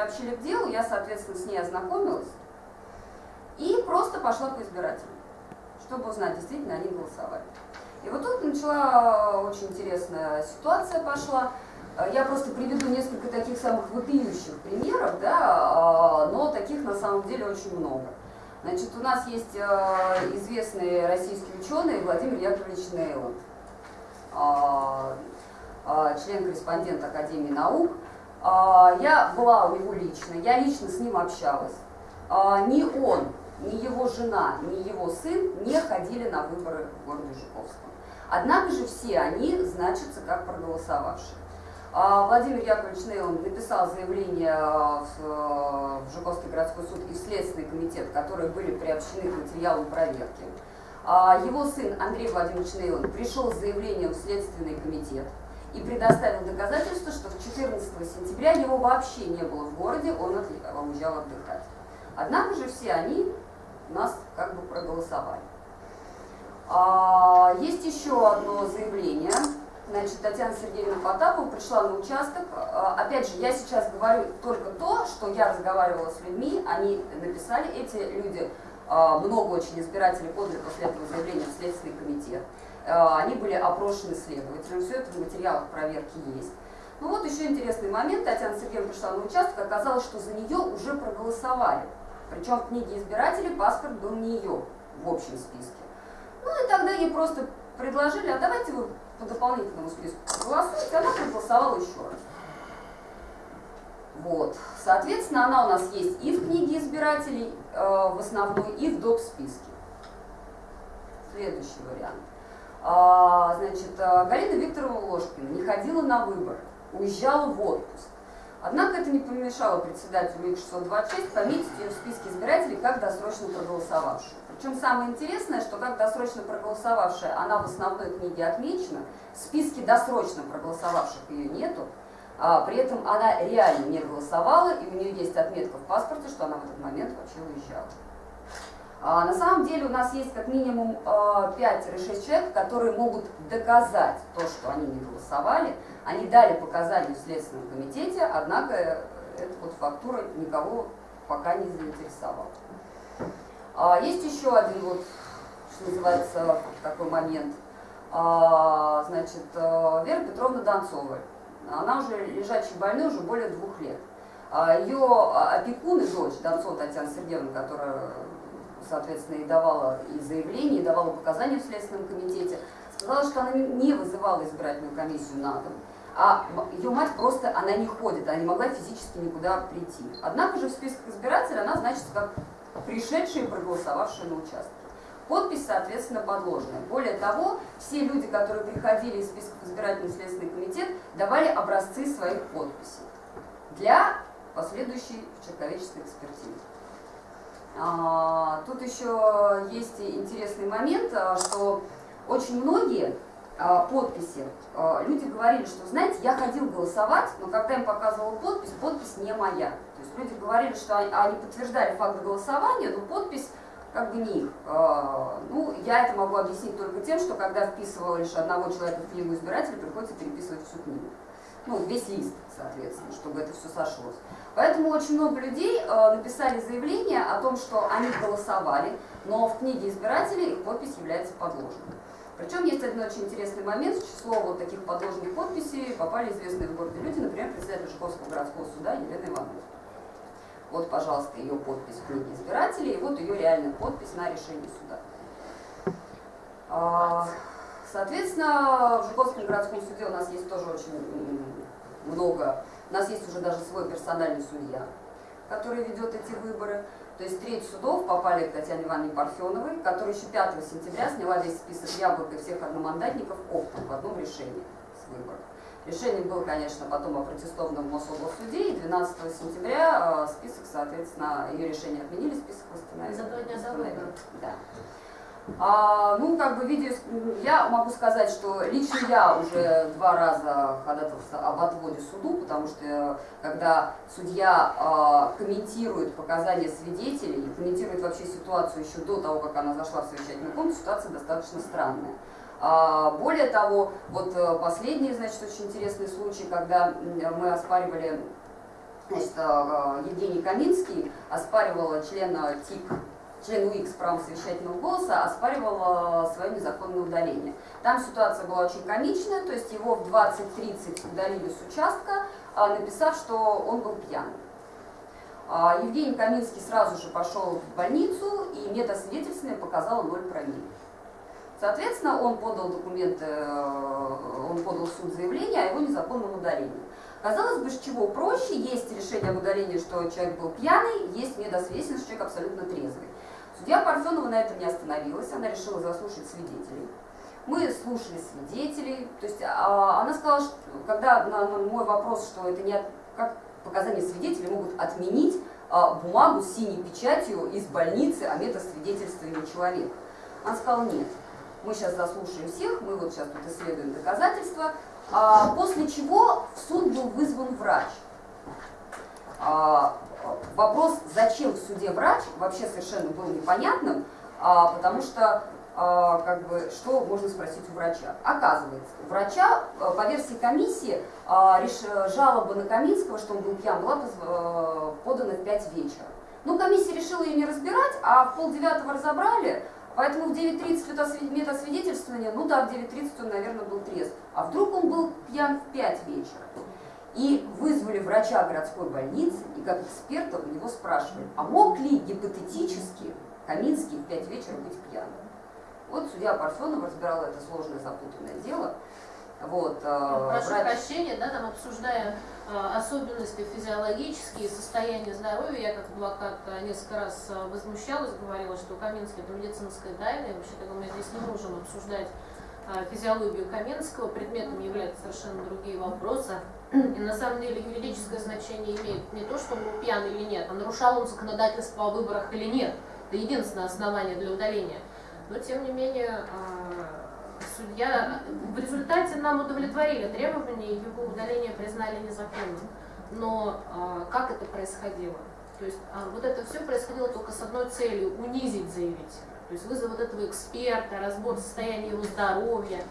приобщили к делу, я, соответственно, с ней ознакомилась и просто пошла по избирателям, чтобы узнать, действительно они голосовали. И вот тут начала очень интересная ситуация пошла. Я просто приведу несколько таких самых вопиющих примеров, да, а, но таких на самом деле очень много. Значит, у нас есть известный российский ученый Владимир Яковлевич Нейланд, член-корреспондент Академии наук. Я была у него лично, я лично с ним общалась. Ни он, ни его жена, ни его сын не ходили на выборы в городе Жуковском. Однако же все они значатся как проголосовавшие. А, Владимир Яковлевич Нейлон написал заявление в, Жуковский городской суд и в Следственный комитет, которые были приобщены к материалам проверки. А, его сын Андрей Владимирович Нейлон пришел с заявлением в Следственный комитет и предоставил доказательства, что 14 сентября его вообще не было в городе, он уезжал отдыхать. Однако же все они нас как бы проголосовали. А, есть еще одно заявление. Значит, Татьяна Сергеевна Потапова пришла на участок. А, опять же, я сейчас говорю только то, что я разговаривала с людьми, они написали, эти люди, а, много очень избирателей подали после этого заявления в Следственный комитет. Они были опрошены следователем, все это в материалах проверки есть. Ну вот еще интересный момент, Татьяна Сергеевна пришла на участок, оказалось, что за нее уже проголосовали. Причем в книге избирателей паспорт был не ее в общем списке. Ну и тогда ей просто предложили, а давайте вы по дополнительному списку проголосуете, она проголосовала еще раз. Вот. Соответственно, она у нас есть и в книге избирателей э, в основной, и в доп. списке. Следующий вариант. Значит, э, Галина Викторовна Ложкина не ходила на выборы, уезжала в отпуск. Однако это не помешало председателю ИК-626 пометить ее в списке избирателей как досрочно проголосовавшую. Причем самое интересное, что как досрочно проголосовавшая, она в основной книге отмечена, в списке досрочно проголосовавших ее нету, а при этом она реально не голосовала, и у нее есть отметка в паспорте, что она в этот момент вообще уезжала. А, на самом деле у нас есть как минимум 5-6 а, человек, которые могут доказать то, что они не голосовали. Они дали показания в Следственном комитете, однако э, эта вот фактура никого пока не заинтересовала. А, есть еще один вот, что называется, такой момент. Значит, э, Вера Петровна Донцова. Она уже лежачий больной уже более двух лет. Ее опекун и дочь Донцова Татьяна Сергеевна, которая соответственно, и давала и заявление, и давала показания в Следственном комитете, сказала, что она не вызывала избирательную комиссию на дом, а ее мать просто, она не ходит, она не могла физически никуда прийти. Однако же в списках избирателей она значится как пришедшие и проголосовавшие на участке. Подпись, соответственно, подложная. Более того, все люди, которые приходили из списков избирательный следственный комитет, давали образцы своих подписей для последующей человеческой экспертизы. А, тут еще есть интересный момент, а, что очень многие а, подписи, люди говорили, что, знаете, я ходил голосовать, но когда им показывала подпись, подпись не моя. То есть люди говорили, что они подтверждали факт голосования, но подпись как бы не их. Ну, я это могу объяснить только тем, что когда вписывала лишь одного человека в книгу избирателя, приходится переписывать всю книгу. Ну, весь лист, соответственно, чтобы это все сошлось. Поэтому очень много людей э, написали заявление о том, что они голосовали, но в книге избирателей их подпись является подложной. Причем есть один очень интересный момент, число вот таких подложных подписей попали известные в городе люди, например, председатель Жуковского городского суда Елена Иванова. Вот, пожалуйста, ее подпись в книге избирателей, и вот ее реальная подпись на решении суда. А, соответственно, в Жуковском городском суде у нас есть тоже очень много у нас есть уже даже свой персональный судья, который ведет эти выборы. То есть треть судов попали к Татьяне Ивановне Парфеновой, которая еще 5 сентября сняла весь список яблок и всех одномандатников оптом в одном решении с выборов. Решение было, конечно, потом опротестовано в Мособлсуде, и 12 сентября э, список, соответственно, ее решение отменили, список восстановили. За два дня до выборов. Да. А, ну, как бы видео, я могу сказать, что лично я уже два раза ходатайствовала об отводе суду, потому что когда судья а, комментирует показания свидетелей, комментирует вообще ситуацию еще до того, как она зашла в совещательную комнату, ситуация достаточно странная. А, более того, вот э, последний, значит, очень интересный случай, когда мы оспаривали Значит, э, Евгений Каминский оспаривал члена ТИК член УИК с правом совещательного голоса оспаривал свое незаконное удаление. Там ситуация была очень комичная, то есть его в 20.30 удалили с участка, а, написав, что он был пьян. А, Евгений Каминский сразу же пошел в больницу, и медосвидетельствование показало 0 промилле. Соответственно, он подал документы, э, он подал в суд заявление о его незаконном удалении. Казалось бы, с чего проще, есть решение об удалении, что человек был пьяный, есть медосвидетельство, что человек абсолютно трезвый. Судья Парфенова на этом не остановилась, она решила заслушать свидетелей. Мы слушали свидетелей, то есть а, она сказала, что когда на, мой вопрос, что это не от, как показания свидетелей могут отменить а, бумагу с синей печатью из больницы о метасвидетельствовании человека. Она сказала, нет, мы сейчас заслушаем всех, мы вот сейчас тут исследуем доказательства, а, после чего в суд был вызван врач. А, вопрос, зачем в суде врач, вообще совершенно был непонятным, а, потому что а, как бы, что можно спросить у врача? Оказывается, у врача а, по версии комиссии а, жалоба на Каминского, что он был пьян, была а, подана в 5 вечера. Ну, комиссия решила ее не разбирать, а в полдевятого разобрали, поэтому в 9.30 метасвидетельствование, ну да, в 9.30 он, наверное, был трезв. А вдруг он был пьян в 5 вечера? И вызвали врача городской больницы, и как эксперта у него спрашивали, а мог ли гипотетически Каминский в 5 вечера быть пьяным? Вот судья Парфенова разбирала это сложное запутанное дело. Вот, э, Прошу врач... прощения, да, там обсуждая э, особенности физиологические, состояние здоровья, я как адвокат э, несколько раз э, возмущалась, говорила, что Каменский это медицинская тайна, и вообще мы здесь не можем обсуждать э, физиологию Каменского, предметом являются совершенно другие вопросы. И на самом деле юридическое значение имеет не то, что он был пьян или нет, а нарушал он законодательство о выборах или нет. Это единственное основание для удаления. Но тем не менее а, судья в результате нам удовлетворили требования, его удаление признали незаконным. Но а, как это происходило? То есть а, вот это все происходило только с одной целью – унизить заявителя. То есть вызов вот этого эксперта, разбор состояния его здоровья,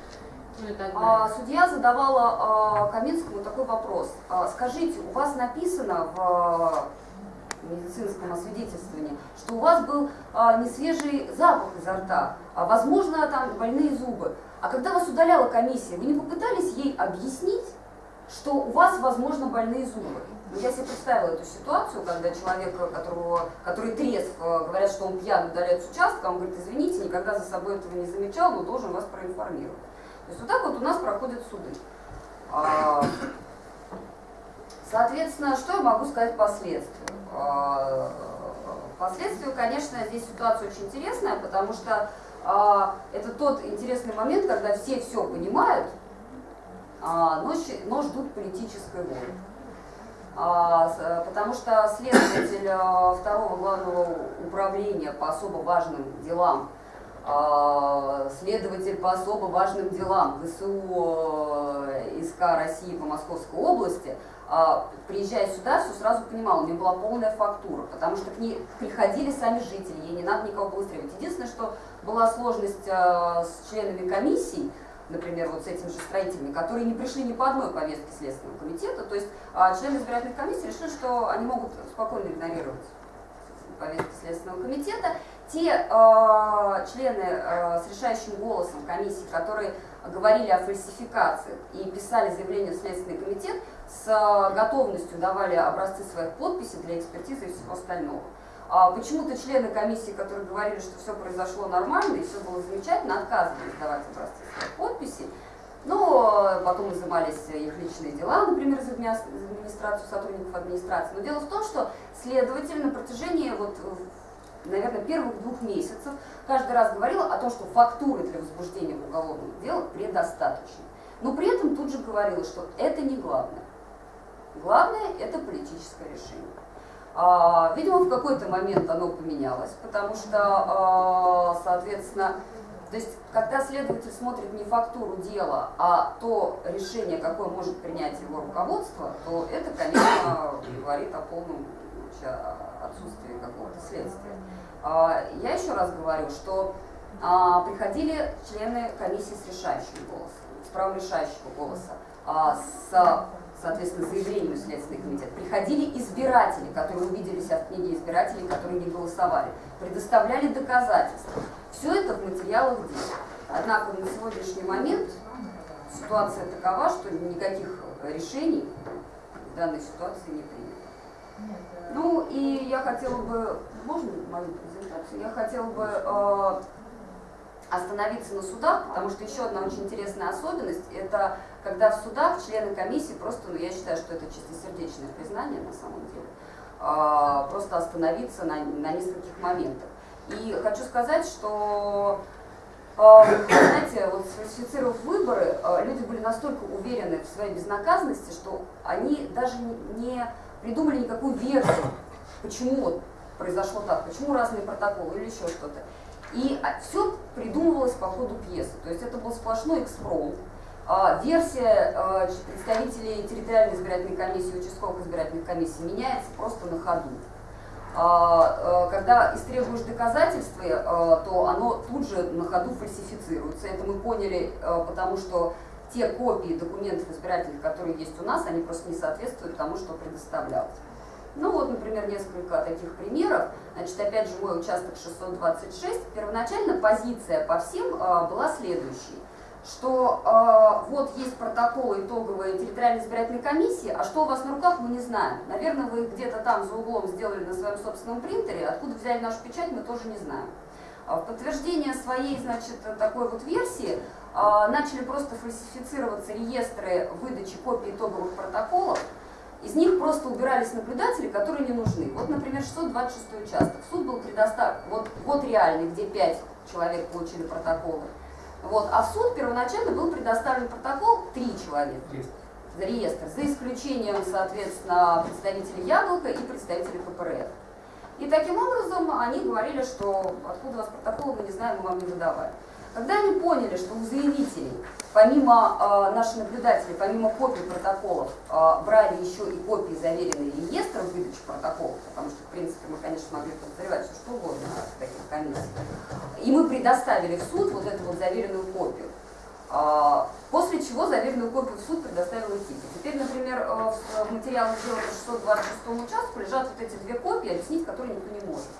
а, судья задавала а, Каминскому такой вопрос. А, скажите, у вас написано в медицинском освидетельствовании, что у вас был а, несвежий запах изо рта, а, возможно, там больные зубы. А когда вас удаляла комиссия, вы не попытались ей объяснить, что у вас, возможно, больные зубы? Ну, я себе представила эту ситуацию, когда человек, которого, который трезв, говорят, что он пьян, удаляет с участка, он говорит, извините, никогда за собой этого не замечал, но должен вас проинформировать. То есть вот так вот у нас проходят суды. А, соответственно, что я могу сказать последствия? А, последствия, конечно, здесь ситуация очень интересная, потому что а, это тот интересный момент, когда все все понимают, но, но ждут политической воли. Потому что следователь второго главного управления по особо важным делам следователь по особо важным делам ВСУ э, СК России по Московской области, а, приезжая сюда, все сразу понимал, у нее была полная фактура, потому что к ней приходили сами жители, ей не надо никого быстрее. Единственное, что была сложность э, с членами комиссий, например, вот с этими же строителями, которые не пришли ни по одной повестке Следственного комитета, то есть а, члены избирательных комиссий решили, что они могут спокойно игнорировать повестки Следственного комитета те э, члены э, с решающим голосом комиссии, которые говорили о фальсификациях и писали заявление в Следственный комитет, с э, готовностью давали образцы своих подписей для экспертизы и всего остального. А почему-то члены комиссии, которые говорили, что все произошло нормально и все было замечательно, отказывались давать образцы своих подписей. Но потом изымались их личные дела, например, из администрации, сотрудников администрации. Но дело в том, что следователь на протяжении вот наверное, первых двух месяцев каждый раз говорила о том, что фактуры для возбуждения уголовного дела предостаточно. Но при этом тут же говорила, что это не главное. Главное – это политическое решение. А, видимо, в какой-то момент оно поменялось, потому что, а, соответственно, то есть, когда следователь смотрит не фактуру дела, а то решение, какое может принять его руководство, то это, конечно, говорит о полном отсутствии какого-то следствия. А, я еще раз говорю, что а, приходили члены комиссии с решающим голосом, с правом решающего голоса, а, с соответственно, заявлению в Следственный комитет, приходили избиратели, которые увиделись от книги избирателей, которые не голосовали, предоставляли доказательства. Все это в материалах дела. Однако на сегодняшний момент ситуация такова, что никаких решений в данной ситуации не принято. Ну и я хотела бы, можно мою презентацию? Я хотела бы э, остановиться на судах, потому что еще одна очень интересная особенность, это когда в судах члены комиссии просто, ну я считаю, что это чистосердечное признание на самом деле, э, просто остановиться на, на нескольких моментах. И хочу сказать, что а, знаете, вот сфальсифицировав выборы, а, люди были настолько уверены в своей безнаказанности, что они даже не придумали никакую версию, почему вот произошло так, почему разные протоколы или еще что-то. И а, все придумывалось по ходу пьесы. То есть это был сплошной экспромт. Версия представителей территориальной избирательной комиссии, участковых избирательных комиссий меняется просто на ходу. А, когда истребуешь доказательства, то оно тут же на ходу фальсифицируется. Это мы поняли, потому что те копии документов избирательных, которые есть у нас, они просто не соответствуют тому, что предоставлялось. Ну вот, например, несколько таких примеров. Значит, опять же, мой участок 626. Первоначально позиция по всем была следующей что э, вот есть протокол итоговой территориальной избирательной комиссии, а что у вас на руках, мы не знаем. Наверное, вы где-то там за углом сделали на своем собственном принтере, откуда взяли нашу печать, мы тоже не знаем. А в подтверждение своей, значит, такой вот версии начали просто фальсифицироваться реестры выдачи копий итоговых протоколов, из них просто убирались наблюдатели, которые не нужны. Вот, например, 626 участок. Суд был предоставлен, вот год реальный, где 5 человек получили протоколы. Вот. А в суд первоначально был предоставлен протокол три человека. За реестр. За исключением, соответственно, представителей Яблока и представителей КПРФ. И таким образом они говорили, что откуда у вас протокол, мы не знаем, мы вам не выдавали. Когда они поняли, что у заявителей, помимо э, наших наблюдателей, помимо копий протоколов, э, брали еще и копии заверенные реестров выдачи протоколов, потому что, в принципе, мы, конечно, могли подозревать все что угодно в таких комиссиях, и мы предоставили в суд вот эту вот заверенную копию. Э, после чего заверенную копию в суд предоставил ТИК. Теперь, например, э, в материалах дела по 626 участку лежат вот эти две копии, объяснить которые никто не может.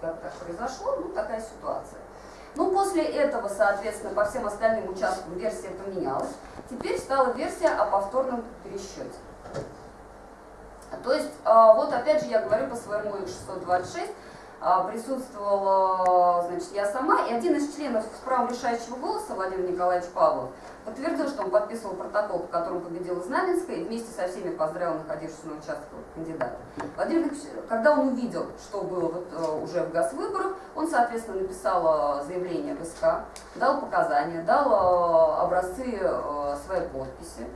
Как так произошло, ну такая ситуация. Ну, после этого, соответственно, по всем остальным участкам версия поменялась. Теперь стала версия о повторном пересчете. То есть, а, вот опять же я говорю по своему 626, а, присутствовала, значит, я сама, и один из членов с правом решающего голоса, Владимир Николаевич Павлов, подтвердил, что он подписывал протокол, по которому победила Знаменская, и вместе со всеми поздравил находившегося на участке кандидата. Владимир Ильич, когда он увидел, что было вот, э, уже в ГАЗ-выборах, он, соответственно, написал э, заявление в СК, дал показания, дал э, образцы своей подписи.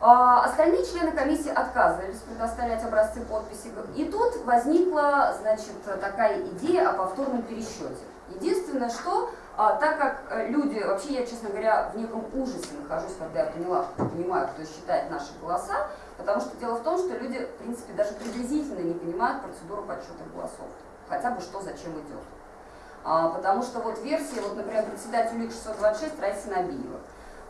А остальные члены комиссии отказывались предоставлять образцы подписи. И тут возникла значит, такая идея о повторном пересчете. Единственное, что а, так как э, люди, вообще я, честно говоря, в неком ужасе нахожусь, когда я поняла, понимаю, кто считает наши голоса, потому что дело в том, что люди, в принципе, даже приблизительно не понимают процедуру подсчета голосов, хотя бы что зачем идет. А, потому что вот версия, вот, например, председатель УИК 626 Раиса Набиева.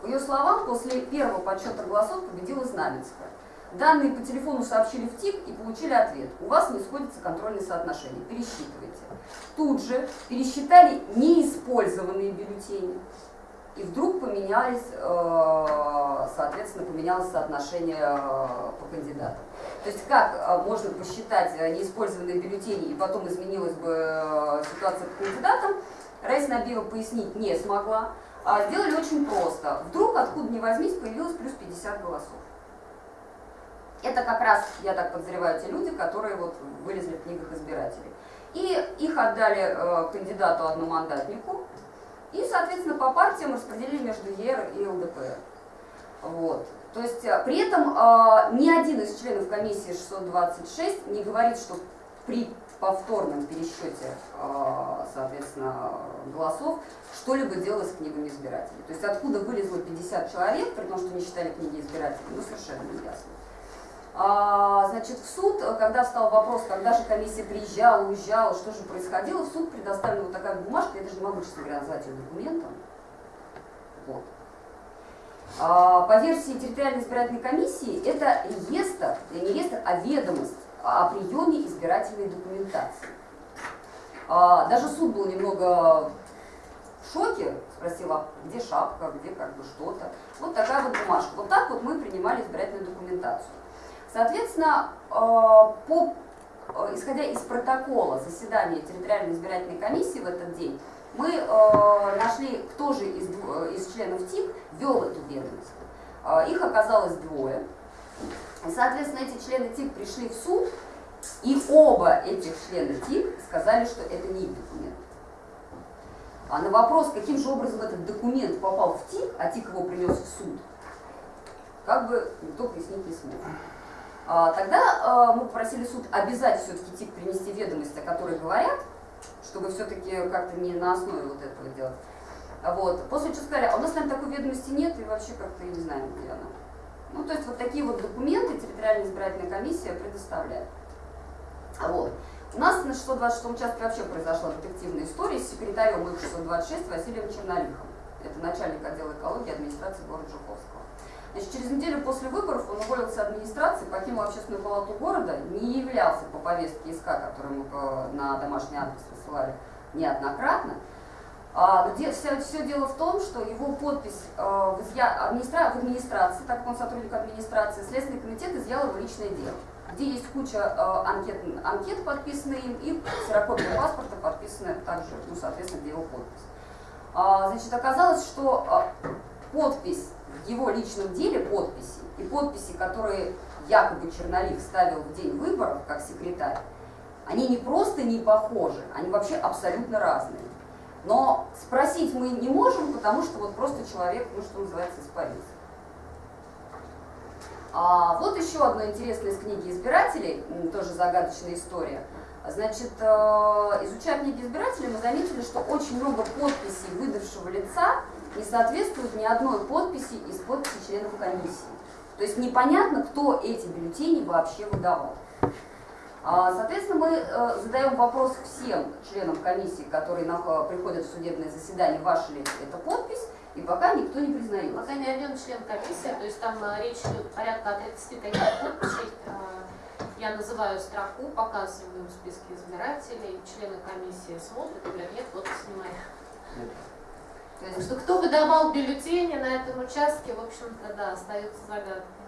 По ее словам, после первого подсчета голосов победила Знаменская. Данные по телефону сообщили в ТИК и получили ответ. У вас не сходится контрольное соотношение. Пересчитывайте. Тут же пересчитали неиспользованные бюллетени. И вдруг поменялись, э, соответственно, поменялось соотношение э, по кандидатам. То есть как э, можно посчитать неиспользованные бюллетени и потом изменилась бы ситуация по кандидатам, Раиса Набиева пояснить не смогла. А сделали очень просто. Вдруг, откуда ни возьмись, появилось плюс 50 голосов. Это как раз, я так подозреваю, те люди, которые вот вылезли в книгах избирателей. И их отдали э, кандидату одномандатнику, и, соответственно, по партиям распределили между ЕР и ЛДПР. Вот. То есть э, при этом э, ни один из членов комиссии 626 не говорит, что при повторном пересчете, э, соответственно, голосов что-либо делалось с книгами избирателей. То есть откуда вылезло 50 человек, при том, что не считали книги избирателей, ну совершенно не ясно. А, значит, в суд, когда встал вопрос, когда же комиссия приезжала, уезжала, что же происходило, в суд предоставлена вот такая бумажка, я даже не могу, честно говоря, назвать ее документом. Вот. А, по версии территориальной избирательной комиссии, это реестр, не реестр, а ведомость о приеме избирательной документации. А, даже суд был немного в шоке, спросил, а где шапка, где как бы что-то. Вот такая вот бумажка. Вот так вот мы принимали избирательную документацию. Соответственно, а, по, исходя из протокола заседания территориальной избирательной комиссии в этот день, мы нашли, кто же из, из членов ТИК вел эту ведомость. Их оказалось двое. Соответственно, эти члены ТИК пришли в суд, и оба этих члена ТИК сказали, что это не их документ. А на вопрос, каким же образом этот документ попал в ТИК, а ТИК его принес в суд, как бы никто пояснить не смог. А, тогда а, мы попросили суд обязать все-таки ТИК принести ведомости, о которых говорят, чтобы все-таки как-то не на основе вот этого делать. Вот. После чего сказали, а у нас, наверное, такой ведомости нет, и вообще как-то не знаем, где она. Ну, то есть вот такие вот документы территориальная избирательная комиссия предоставляет. Вот. У нас на 626 участке вообще произошла детективная история с секретарем ИК-626 Василием Чернолихом. Это начальник отдела экологии администрации города Жуковского. Значит, через неделю после выборов он уволился администрации, покинул общественную палату города, не являлся по повестке ИСК, которую мы на домашний адрес высылали неоднократно. А, но все, все дело в том, что его подпись э, в, изъя... в администрации, так как он сотрудник администрации, Следственный комитет изъял его личное дело, где есть куча э, анкет, анкет, подписанные им, и ксерокопия паспорта, подписанная также, ну, соответственно, где его подпись. А, значит, оказалось, что э, подпись в его личном деле, подписи, и подписи, которые якобы Чернолик ставил в день выборов, как секретарь, они не просто не похожи, они вообще абсолютно разные. Но спросить мы не можем, потому что вот просто человек, ну что называется, испарился. А вот еще одна интересная из книги избирателей, тоже загадочная история. Значит, э, изучая книги избирателей, мы заметили, что очень много подписей выдавшего лица не соответствует ни одной подписи из подписей членов комиссии. То есть непонятно, кто эти бюллетени вообще выдавал. А, соответственно, мы э, задаем вопрос всем членам комиссии, которые приходят в судебное заседание, ваша ли это подпись, и пока никто не признает. Пока ни один член комиссии, то есть там э, речь идет порядка 30 таких подписей. Э, я называю строку, показываю в списке избирателей, члены комиссии смотрят и говорят, нет, вот снимай. То есть, что кто выдавал бюллетени на этом участке, в общем-то, да, остается загадкой.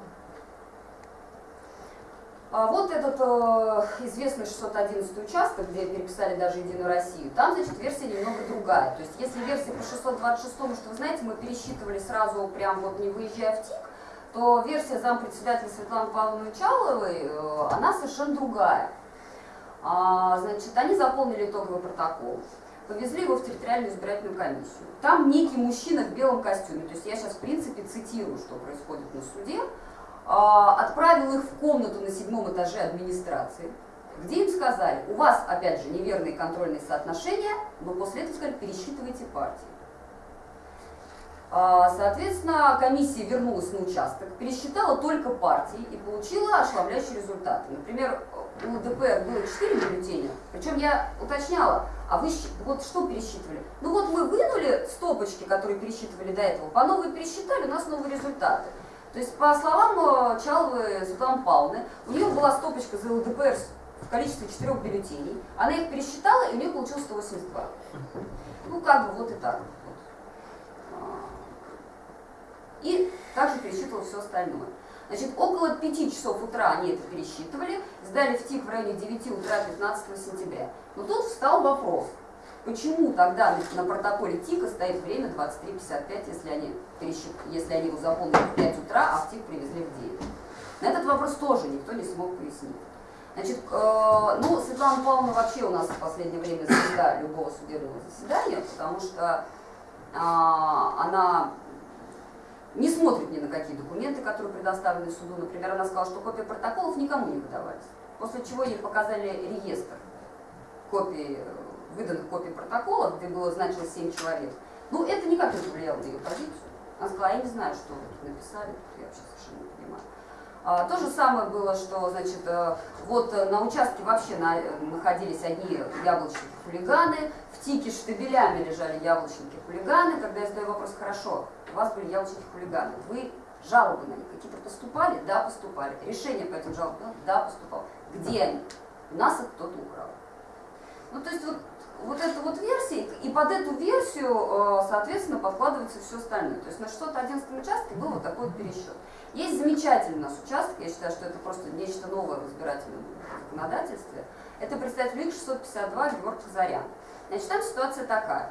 А вот этот э, известный 611 участок, где переписали даже Единую Россию, там, значит, версия немного другая. То есть, если версия по 626, что вы знаете, мы пересчитывали сразу, прям вот не выезжая в ТИК, то версия зампредседателя Светланы Павловны Чаловой, э, она совершенно другая. А, значит, они заполнили итоговый протокол, повезли его в территориальную избирательную комиссию. Там некий мужчина в белом костюме, то есть я сейчас, в принципе, цитирую, что происходит на суде, отправил их в комнату на седьмом этаже администрации, где им сказали, у вас, опять же, неверные контрольные соотношения, но после этого сказали, пересчитывайте партии. А, соответственно, комиссия вернулась на участок, пересчитала только партии и получила ошеломляющие результаты. Например, у ДПР было 4 бюллетеня, причем я уточняла, а вы вот что пересчитывали? Ну вот мы вынули стопочки, которые пересчитывали до этого, по новой пересчитали, у нас новые результаты. То есть, по словам э, Чаловой Светланы Павловны, у нее была стопочка за ЛДПР в количестве четырех бюллетеней. Она их пересчитала, и у нее получилось 182. Ну, как бы вот и так. А. И также пересчитывала все остальное. Значит, около 5 часов утра они это пересчитывали, сдали в ТИК в районе 9 утра 15 сентября. Но тут встал вопрос, Почему тогда на протоколе ТИКа стоит время 23.55, если они, если они его заполнили в 5 утра, а в ТИК привезли в 9? На этот вопрос тоже никто не смог пояснить. Значит, э, ну, Светлана Павловна вообще у нас в последнее время звезда любого судебного заседания, потому что э, она не смотрит ни на какие документы, которые предоставлены суду. Например, она сказала, что копии протоколов никому не выдавались. После чего ей показали реестр копий выданных копий протокола, где было значилось 7 человек, ну, это никак не повлияло на ее позицию. Она сказала, я не знаю, что вы тут написали, я вообще совершенно не понимаю. А, то же самое было, что, значит, э, вот э, на участке вообще на, находились одни яблочники-хулиганы, в тике штабелями лежали яблочники-хулиганы. Когда я задаю вопрос, хорошо, у вас были яблочники-хулиганы, вы жалобы на них какие-то поступали? Да, поступали. Решение по этим жалобам? Да, поступал. Где они? У нас их кто-то украл. Ну, то есть вот вот эта вот версия, и под эту версию, э, соответственно, подкладывается все остальное. То есть на 611 участке был вот такой вот пересчет. Есть замечательный у нас участок, я считаю, что это просто нечто новое в избирательном законодательстве. Это представитель ИК 652 Георг Казарян. Значит, там ситуация такая.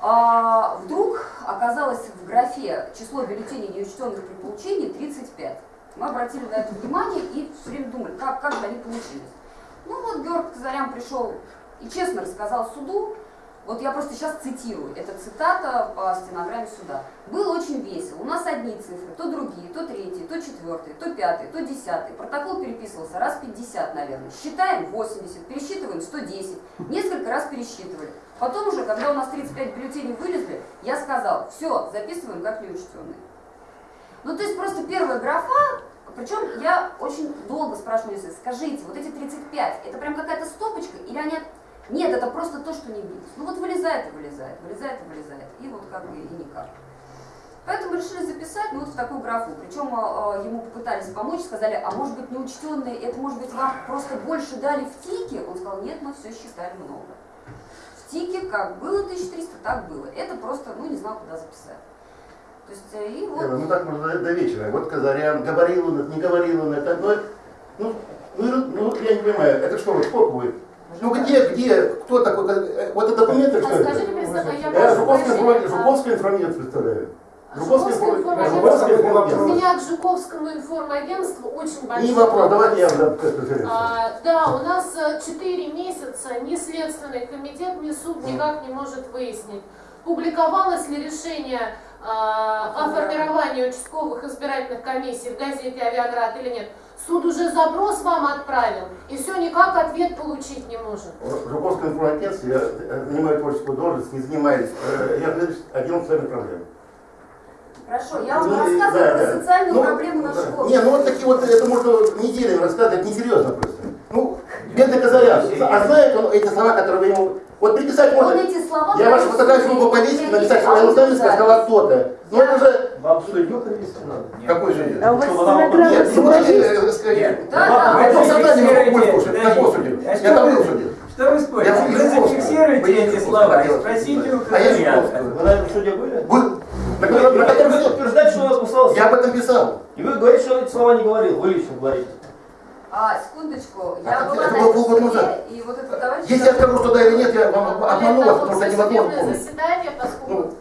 А, вдруг оказалось в графе число бюллетеней, неучтенных при получении, 35. Мы обратили на это внимание и все время думали, как, как же они получились. Ну вот Георг Казарян пришел и честно рассказал суду, вот я просто сейчас цитирую, это цитата по стенограмме суда. Было очень весело, у нас одни цифры, то другие, то третьи, то четвертые, то пятые, то десятые. Протокол переписывался раз 50, наверное. Считаем 80, пересчитываем 110, несколько раз пересчитывали. Потом уже, когда у нас 35 бюллетеней вылезли, я сказал, все, записываем как неучтенные. Ну, то есть просто первая графа, причем я очень долго спрашиваю, скажите, вот эти 35, это прям какая-то стопочка или они нет, это просто то, что не билось. Ну вот вылезает и вылезает, вылезает и вылезает. И вот как бы и никак. Поэтому решили записать ну, вот в такую графу. Причем э, ему попытались помочь, сказали, а может быть неучтенные, это может быть вам просто больше дали в тике? Он сказал, нет, мы все считали много. В тике как было 1300, так было. Это просто, ну не знал, куда записать. То есть, э, и вот... Ну так можно до вечера. Вот Казарян, говорил он это, не говорил он это. Но, ну, ну, ну, я не понимаю, это что, вот будет? Ну где, где, кто такой, э, вот это документы, что это? Скажите, представляю, я Я Жуковская, Жуковская информация представляю. Жуковское информагентство. У меня к Жуковскому информагентству очень большой Не вопрос, давайте я задам пресс-конференцию. А, да, у нас 4 э, месяца ни Следственный комитет, ни суд никак не может выяснить, публиковалось ли решение а, о формировании участковых избирательных комиссий в газете «Авиаград» или нет. Суд уже запрос вам отправил, и все никак ответ получить не может. В Жуковском информагентстве я э, занимаю творческую должность, не занимаюсь. Э, я отдел социальных проблем. Хорошо, я вам ну, рассказываю да, про да. социальную ну, проблему на школе. Не, ну вот такие вот, это можно неделями рассказывать, несерьезно просто. Ну, бедный Казарян, а знает он эти слова, которые вы ему... Вот приписать можно... Он эти слова... Я вашу фотографию могу повесить, написать, что я сказала кто-то. Ну это же... Вам судью повесить надо? Какой же? А у вас стенограмма Нет, ну подожди, скорее. Да, да. Вы это задание могу слушать, на Господе. Я там был судил. Что вы спорите? Вы зафиксируете эти слова и спросите у А я Жуковского. Вы на этом суде были? Был. На котором вы утверждаете, что он отпускался. Я об этом писал. И вы говорите, что он эти слова не говорил. Вы лично говорите. А, секундочку, А я как была это на было полгода суде, назад? и вот этот товарищ... Если я скажу, что да или нет, я вам обману вас, потому что я невозможно Судебное помнить. заседание, поскольку Ну,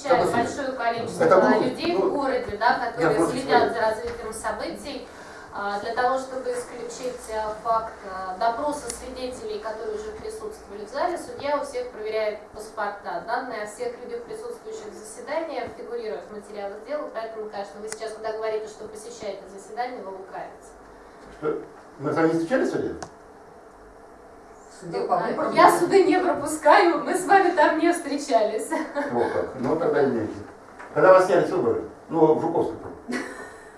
посещает это- большое количество это людей ну, в городе, да, которые следят за развитием событий, а, для того, чтобы исключить а, факт а, допроса свидетелей, которые уже присутствовали в зале, судья у всех проверяет паспорта. Данные о всех людях, присутствующих в заседании, фигурируют в материалах дела, поэтому, конечно, вы сейчас, когда говорите, что посещаете заседание, вы лукавите. Что, Мы с вами не встречались в суде? Суде по выборам. Я суды не пропускаю, мы с вами там не встречались. Вот как. Ну тогда имеете. Когда вас сняли с выборы? Ну, в Жуковском.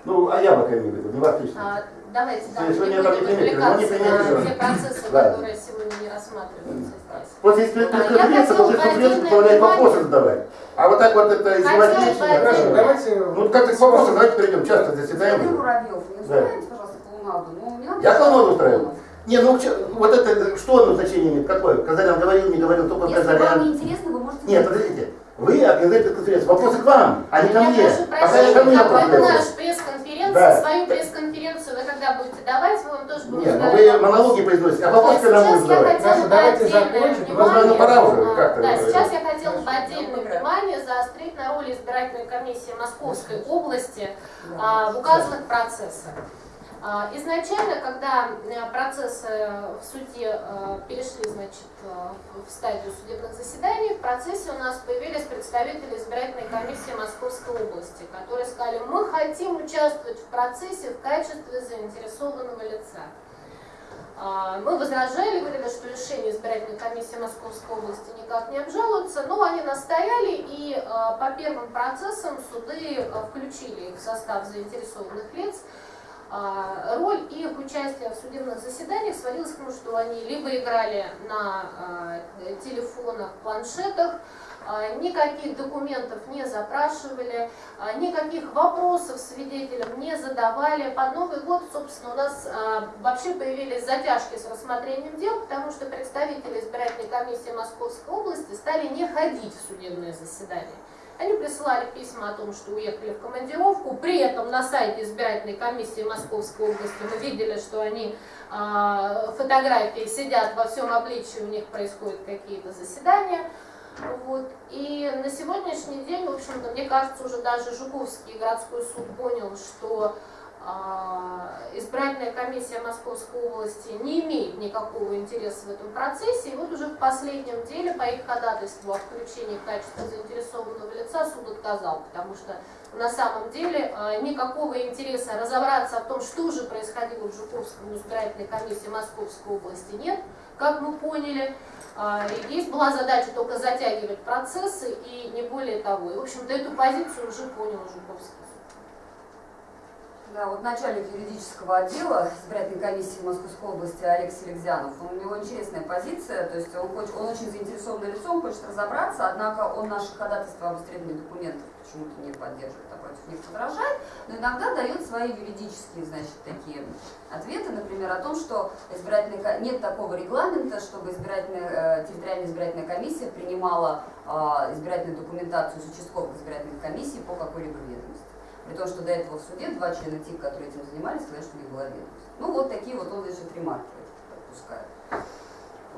Ну, а я пока имею в виду, не вас лично. А, Давайте, да, Если не не будем ну, не отвлекаться на те процессы, которые сегодня не рассматриваются здесь. Вот если А, пресс-конференция, то отдельное позволяет вопросы задавать. А вот так вот это бы Хорошо, давайте. Ну как-то к вопросам, давайте перейдем. Часто заседаем. Сергей Муравьев, не устраивайте, пожалуйста, клоунаду. Ну, не надо Я клоунаду клоунов. Не, ну вот это, что оно значение имеет? Какое? Казарян говорил, не говорил, только Если вам Казарян. не интересно, вы можете... Нет, подождите. Вы организуете пресс-конференцию. Вопросы к вам, а не ко Я мне. прошу Пока я прощения, ко мне как бы это наша пресс-конференция, Да. свою пресс-конференцию вы когда будете давать, вы вам тоже будете Нет, ну вы монологи произносите, а вопросы когда сейчас будете я задавать? хотела Хорошо, бы давайте отдельное закончим. внимание- Возможно, пора уже А, как-то. Да, сейчас я хотела бы отдельное внимание заострить на роли избирательной комиссии Московской области а, в указанных процессах. А, Изначально, когда э, процессы в суде э, перешли значит, э, в стадию судебных заседаний, в процессе у нас появились представители избирательной комиссии Московской области, которые сказали, мы хотим участвовать в процессе в качестве заинтересованного лица. А, Мы возражали, говорили, что решение избирательной комиссии Московской области никак не обжалуется, но они настояли и по первым процессам суды включили их в состав заинтересованных лиц. А, роль их участия в судебных заседаниях сводилась к тому, что они либо играли на а, телефонах, планшетах, а, никаких документов не запрашивали, никаких вопросов свидетелям не задавали. Под Новый год, собственно, у нас вообще появились затяжки с рассмотрением дел, потому что представители избирательной комиссии Московской области стали не ходить в судебные заседания. Они присылали письма о том, что уехали в командировку. При этом на сайте избирательной комиссии Московской области мы видели, что они э, фотографии сидят во всем обличии, у них происходят какие-то заседания. Вот. И на сегодняшний день, в общем-то, мне кажется, уже даже Жуковский городской суд понял, что избирательная комиссия Московской области не имеет никакого интереса в этом процессе. И вот уже в последнем деле по их ходатайству о включении в качестве заинтересованного лица суд отказал, потому что на самом деле а, никакого интереса разобраться о том, что же происходило в Жуковском избирательной комиссии Московской области нет, как мы поняли. А, есть была задача только затягивать процессы и не более того. И, в общем-то, эту позицию уже понял Жуковский. Да, вот начальник юридического отдела избирательной комиссии Московской области Олег Селегзянов, у него интересная позиция, то есть он, хочет, он очень заинтересованный лицом, хочет разобраться, однако он наши ходатайства об исследовании документов почему-то не поддерживает, а против них возражает, но иногда дает свои юридические, значит, такие ответы, например, о том, что избирательная, нет такого регламента, чтобы избирательная, э, территориальная избирательная комиссия принимала э, избирательную документацию с участковых избирательных комиссий по какой-либо ведомости. При том, что до этого в суде два члена ТИК, которые этим занимались, сказали, что не было ведомости. Ну, вот такие вот он, значит, ремарки отпускает.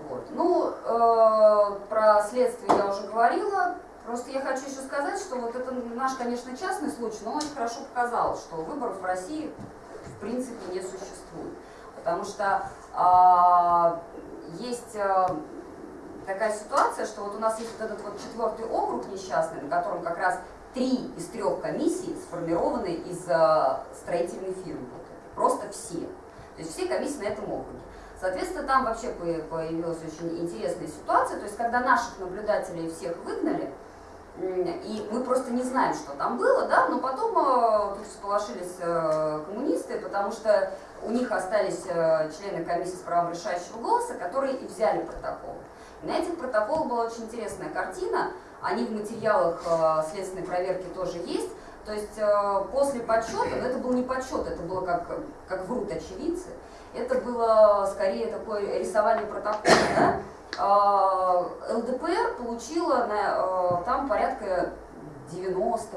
Вот. Ну, э, про следствие я уже говорила. Просто я хочу еще сказать, что вот это наш, конечно, частный случай, но он очень хорошо показал, что выборов в России в принципе не существует. Потому что э, есть э, такая ситуация, что вот у нас есть вот этот вот четвертый округ несчастный, на котором как раз три из трех комиссий сформированы из э, строительной фирмы. Просто все. То есть все комиссии на этом округе. Соответственно, там вообще появилась очень интересная ситуация. То есть, когда наших наблюдателей всех выгнали, и мы просто не знаем, что там было, да, но потом э, тут сполошились э, коммунисты, потому что у них остались члены комиссии с правом решающего голоса, которые и взяли протокол. И на этих протоколах была очень интересная картина, они в материалах э, следственной проверки тоже есть. То есть э, после подсчета, но это был не подсчет, это было как, как врут очевидцы, это было скорее такое рисование протокола. Да? Э, ЛДПР получила на, там порядка 90%,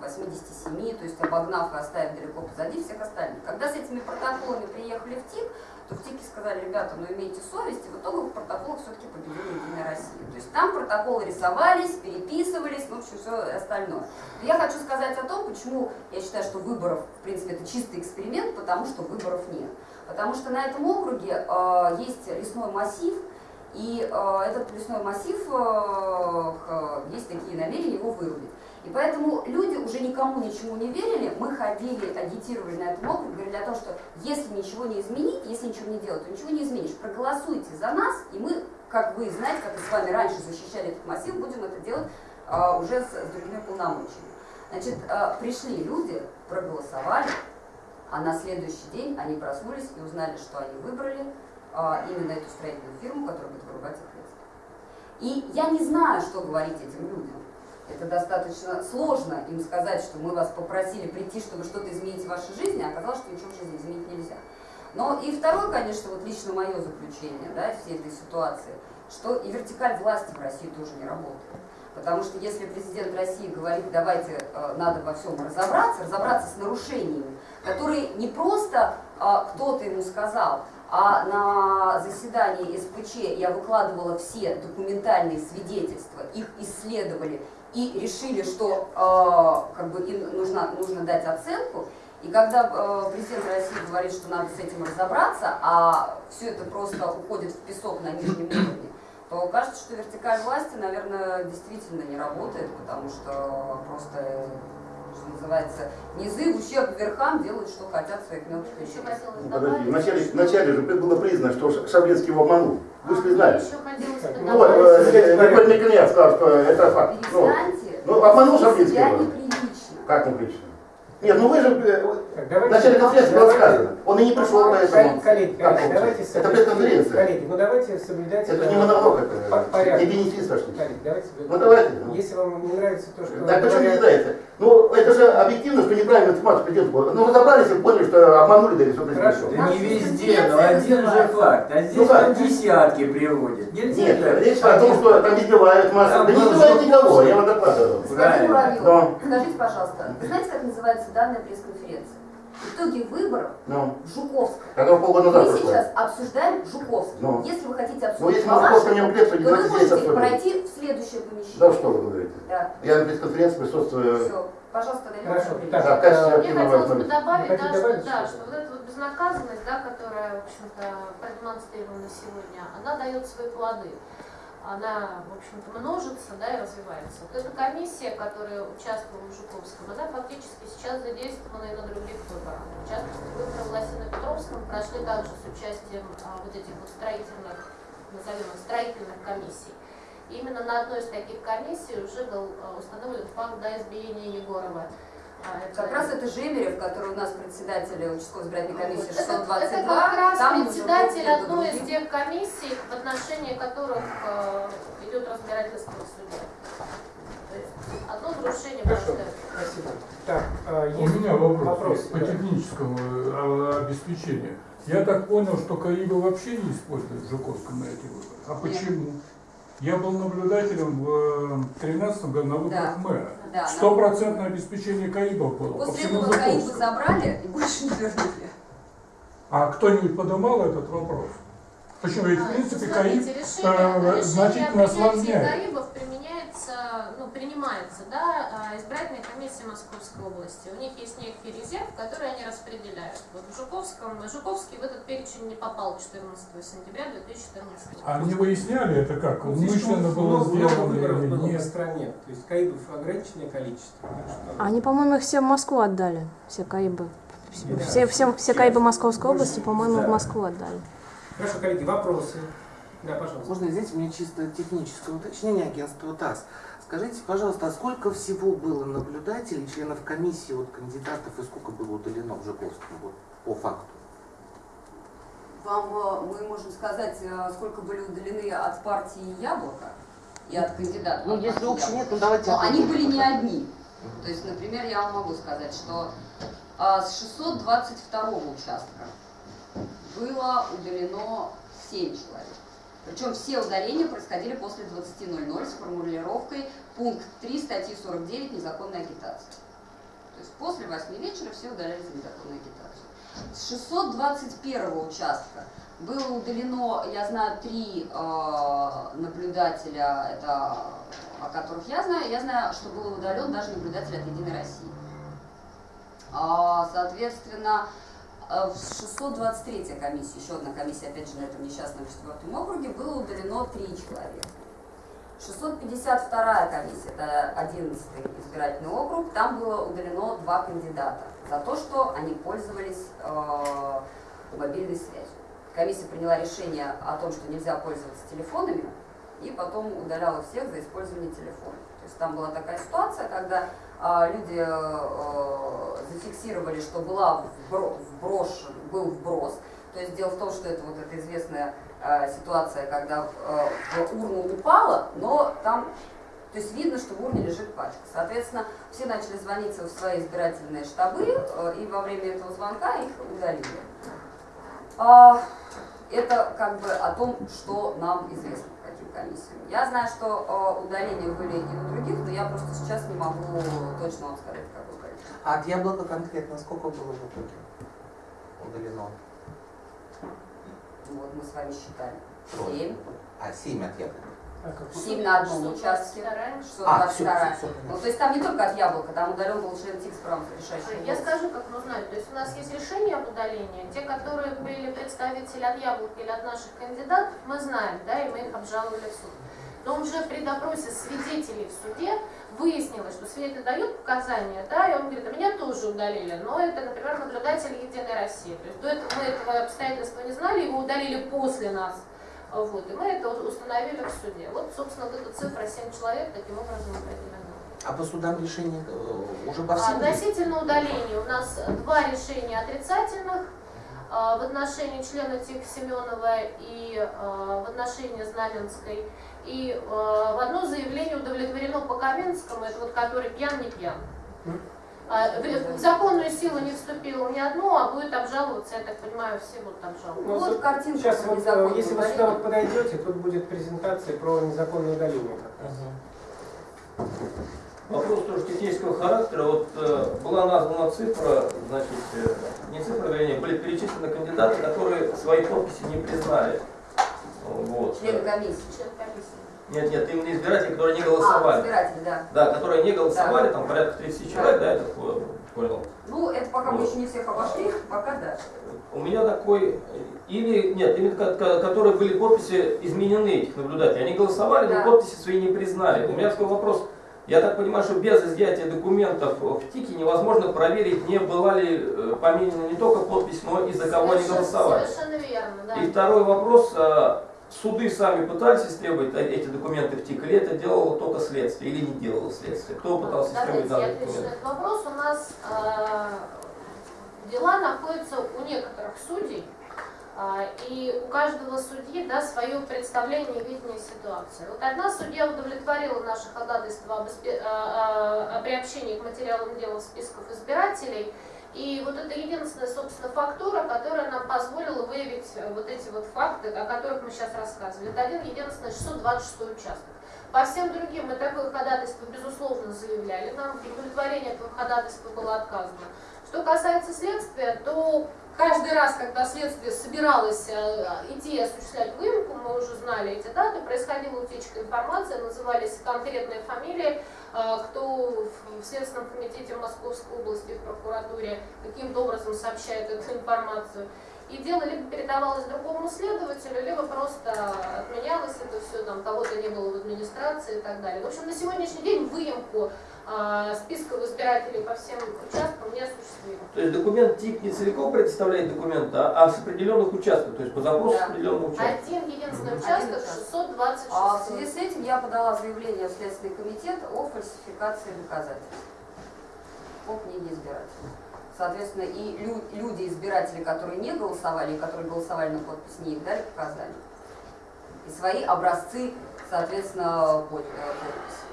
87%, то есть обогнав и оставив далеко позади всех остальных. Когда с этими протоколами приехали в ТИК, то в ТИКе сказали, ребята, ну имейте совесть, и в итоге в протоколах все-таки победила Единая Россия. То есть там протоколы рисовались, переписывались, в общем, все остальное. Но я хочу сказать о том, почему я считаю, что выборов, в принципе, это чистый эксперимент, потому что выборов нет. Потому что на этом округе э, есть лесной массив, и э, этот лесной массив, э, есть такие намерения его вырубить. И поэтому люди уже никому ничего не верили, мы ходили, агитировали на этом округе, говорили о том, что если ничего не изменить, если ничего не делать, то ничего не изменишь. Проголосуйте за нас, и мы, как вы знаете, как мы с вами раньше защищали этот массив, будем это делать а, уже с, с другими полномочиями. Значит, а, пришли люди, проголосовали, а на следующий день они проснулись и узнали, что они выбрали а, именно эту строительную фирму, которая будет вырубать их лес. И я не знаю, что говорить этим людям. Это достаточно сложно им сказать, что мы вас попросили прийти, чтобы что-то изменить в вашей жизни, а оказалось, что ничего в жизни изменить нельзя. Но и второе, конечно, вот лично мое заключение да, всей этой ситуации, что и вертикаль власти в России тоже не работает. Потому что если президент России говорит, давайте э, надо во всем разобраться, разобраться с нарушениями, которые не просто э, кто-то ему сказал, а на заседании СПЧ я выкладывала все документальные свидетельства, их исследовали и решили, что э, как бы им нужно, нужно дать оценку. И когда э, президент России говорит, что надо с этим разобраться, а все это просто уходит в песок на нижнем уровне, то кажется, что вертикаль власти, наверное, действительно не работает, потому что просто что называется, низы в ущерб верхам делают, что хотят своих мелких вещей. Ну, подожди, вначале, вначале же было признано, что Шаблинский его обманул. Вы же признали. Ну, Николай Николаев сказал, что это факт. Ну, ну обманул Шаблинский его. Как неприлично? Нет, ну вы же э, в начале конференции было сказано. Он и не пришел поэтому. коллеги, коллеги, давайте Это пресс-конференция. Коллеги, ну давайте соблюдать... Это э, не монолог, это порядок. не бенефис почти. Коллеги, давайте... Ну давайте. ну. Если вам не нравится то, что... Так почему не нравится? Ну, это же объективно, что неправильно президент был. Ну, разобрались и поняли, что обманули, да все Хорошо. Да не везде, но один же факт. А здесь Ну десятки приводят. Нельзя Нет, так. речь о том, что там избивают массу. Да не избивают никого, я вам докладываю. Скажите, пожалуйста, вы знаете, как называется данная пресс-конференция? Итоги выборов Ну, в Жуковском. когда полгода назад Мы прошло. сейчас обсуждаем Жуковский. Ну. Если вы хотите Ну, обсудить если мы просто не то то вы можете пройти в следующее помещение. Да что вы говорите? Да. Я на пресс-конференции присутствую. Все. Пожалуйста, дайте Хорошо. ваше Так, Да, в качестве э, Мне хотелось бы добавить, да, что, добавить да, что вот эта вот безнаказанность, да, которая, в общем-то, продемонстрирована сегодня, она дает свои плоды. Она, в общем-то, множится, да, и развивается. Вот эта комиссия, которая участвовала в Жуковском, она фактически сейчас задействована и на других выборах. В частности, выборы в Лосино-Петровском прошли также с участием а, вот этих вот строительных, назовем их, строительных комиссий. И именно на одной из таких комиссий уже был а, установлен факт да, избиения Егорова. А, это- Как раз это Жемерев, который у нас председатель участковой избирательной комиссии это, 622. это как раз там председатель одной из тех комиссий, в отношении которых э, идет разбирательство в суде. То есть одно нарушение Хорошо. Спасибо. Так, У есть меня вопрос, вопрос, по да. техническому э, обеспечению. Я так понял, что Каиба вообще не использует в Жуковском на эти выборы. А Нет. Я был наблюдателем в 2013 году на выборах Да. мэра. Да, Стопроцентное обеспечение Каибов было по После всему этого Каибы забрали и больше не вернули. А кто-нибудь поднимал этот вопрос? Почему? Ведь, в А, принципе, смотрите, Каиб решение, э, решение значительно о ну, принимается, да, а, избирательной комиссией Московской области. У них есть некий резерв, который они распределяют. Вот в Жуковском, Жуковский в этот перечень не попал 14 сентября 2014 года. А не выясняли это как? Ну, Умышленно было сделано или было по нет? стране. То есть каидов ограниченное количество. Что- Они, по-моему, их все в Москву отдали, все Каибы. Да. Все, все, все Каибы Московской области, по-моему, Да. в Москву отдали. Хорошо, коллеги, вопросы? Да, пожалуйста. Можно здесь мне чисто техническое уточнение агентства ТАСС. Скажите, пожалуйста, а сколько всего было наблюдателей, членов комиссии, вот кандидатов, и сколько было удалено в Жуковском, вот, по факту? Вам э, мы можем сказать, э, сколько были удалены от партии Яблоко и от кандидата. Ну, от если общий нет, Яблоко. ну давайте... Но они были не одни. То есть, например, я вам могу сказать, что а, с 622 участка было удалено 7 человек. Причем все удаления происходили после 20.00 с формулировкой пункт 3 статьи 49 «Незаконная агитация». То есть после 8 вечера все удалялись за незаконную агитацию. С 621 участка было удалено, я знаю, три э, наблюдателя, это о которых я знаю. Я знаю, что был удален даже наблюдатель от Единой России. А, соответственно, э, в 623 комиссии, еще одна комиссия, опять же, на этом несчастном четвертом округе, было удалено три человека. 652 комиссия, это 11 избирательный округ, там было удалено два кандидата за то, что они пользовались э, мобильной связью. Комиссия приняла решение о том, что нельзя пользоваться телефонами, и потом удаляла всех за использование телефона. То есть там была такая ситуация, когда люди э, зафиксировали, что была вбро- вброшен, был вброс. То есть дело в том, что это вот эта известная э, ситуация, когда э, в урну упала, но там, то есть видно, что в урне лежит пачка. Соответственно, все начали звониться в свои избирательные штабы, и во время этого звонка их удалили. А, это как бы о том, что нам известно комиссиям. Я знаю, что э, удаления были и у других, но я просто сейчас не могу точно вам сказать, какое количество. А от яблока конкретно сколько было в итоге удалено? Вот мы с вами считали. Семь. А, семь от яблока. А Семь на одном участке. 622. Что А, 22. всё, всё, всё, Ну, то есть там не только от яблока, там удален был член ТИКС правом решающего Я скажу, как мы. То есть у нас есть решение об удалении. Те, которые были представители от Яблока или от наших кандидатов, мы знаем, да, и мы их обжаловали в суд. Но уже при допросе свидетелей в суде выяснилось, что свидетель дает показания, да, и он говорит, а меня тоже удалили, но это, например, наблюдатель Единой России. То есть до этого мы этого обстоятельства не знали, его удалили после нас. Вот, и мы это установили в суде. Вот, собственно, вот эта цифра 7 человек таким образом определена. А по судам решения э, уже по всем? Относительно удаления у нас два решения отрицательных э, в отношении члена Тихо Семенова и э, в отношении Знаменской. И в одно заявление удовлетворено по Каменскому, это вот который пьян, не пьян. А, В законную силу не вступило ни одно, а будет обжаловаться, я так понимаю, все будут обжаловать. Ну, Вот картинка Сейчас про вот, э, если вы сюда вот подойдете, тут будет презентация про незаконное удаление. как раз. Вопрос тоже технического характера. Вот э, была названа цифра, значит, э, не цифра, вернее, были перечислены кандидаты, которые свои подписи не признали. Вот. Члены комиссии. Член комиссии. Нет, нет, именно избиратели, которые не А, голосовали. избиратели, да. Да, которые не голосовали, там порядка 30 человек, да, так по- понял. Ну, это пока мы Вот. еще не всех обошли, пока да. У меня такой, или, нет, именно ко- ко- которые были подписи изменены этих наблюдателей. Они голосовали, Да. но подписи свои не признали. У меня такой вопрос. Я так понимаю, что без изъятия документов в ТИКе невозможно проверить, не была ли э, поменена не только подпись, но и за кого они голосовали. Совершенно верно, да. И второй вопрос. А, Суды сами пытались истребовать э- эти документы в ТИК, или это делало только следствие, или не делало следствие? Кто пытался истребовать я данные отвечу на документы? этот вопрос. У нас э, дела находятся у некоторых судей, а, и у каждого судьи да, свое представление и видение ситуации. Вот одна судья удовлетворила наше ходатайство об а, а, о приобщении к материалам дела в списках избирателей, и вот это единственная, собственно, фактура, которая нам позволила выявить э, вот эти вот факты, о которых мы сейчас рассказывали. Это один единственный 626 участок. По всем другим мы такое ходатайство, безусловно, заявляли. Нам в удовлетворении этого ходатайства было отказано. Что касается следствия, то каждый раз, когда следствие собиралось э, идти осуществлять выемку, мы уже знали эти даты, происходила утечка информации, назывались конкретные фамилии, э, кто в Следственном комитете Московской области, в прокуратуре каким-то образом сообщает эту информацию. И дело либо передавалось другому следователю, либо просто отменялось это все, там кого-то не было в администрации и так далее. В общем, на сегодняшний день выемку списков избирателей по всем участкам не осуществимо. То есть документ ТИК не целиком предоставляет документ, а, а с определенных участков, то есть по запросу Да. с определенного участка. Один единственный участок, участок. 626. А в связи с этим я подала заявление в Следственный комитет о фальсификации доказательств по книге избирателей. Соответственно, и лю- люди, избиратели, которые не голосовали, и которые голосовали на подпись, не их дали показания. И свои образцы, соответственно, э, подписи.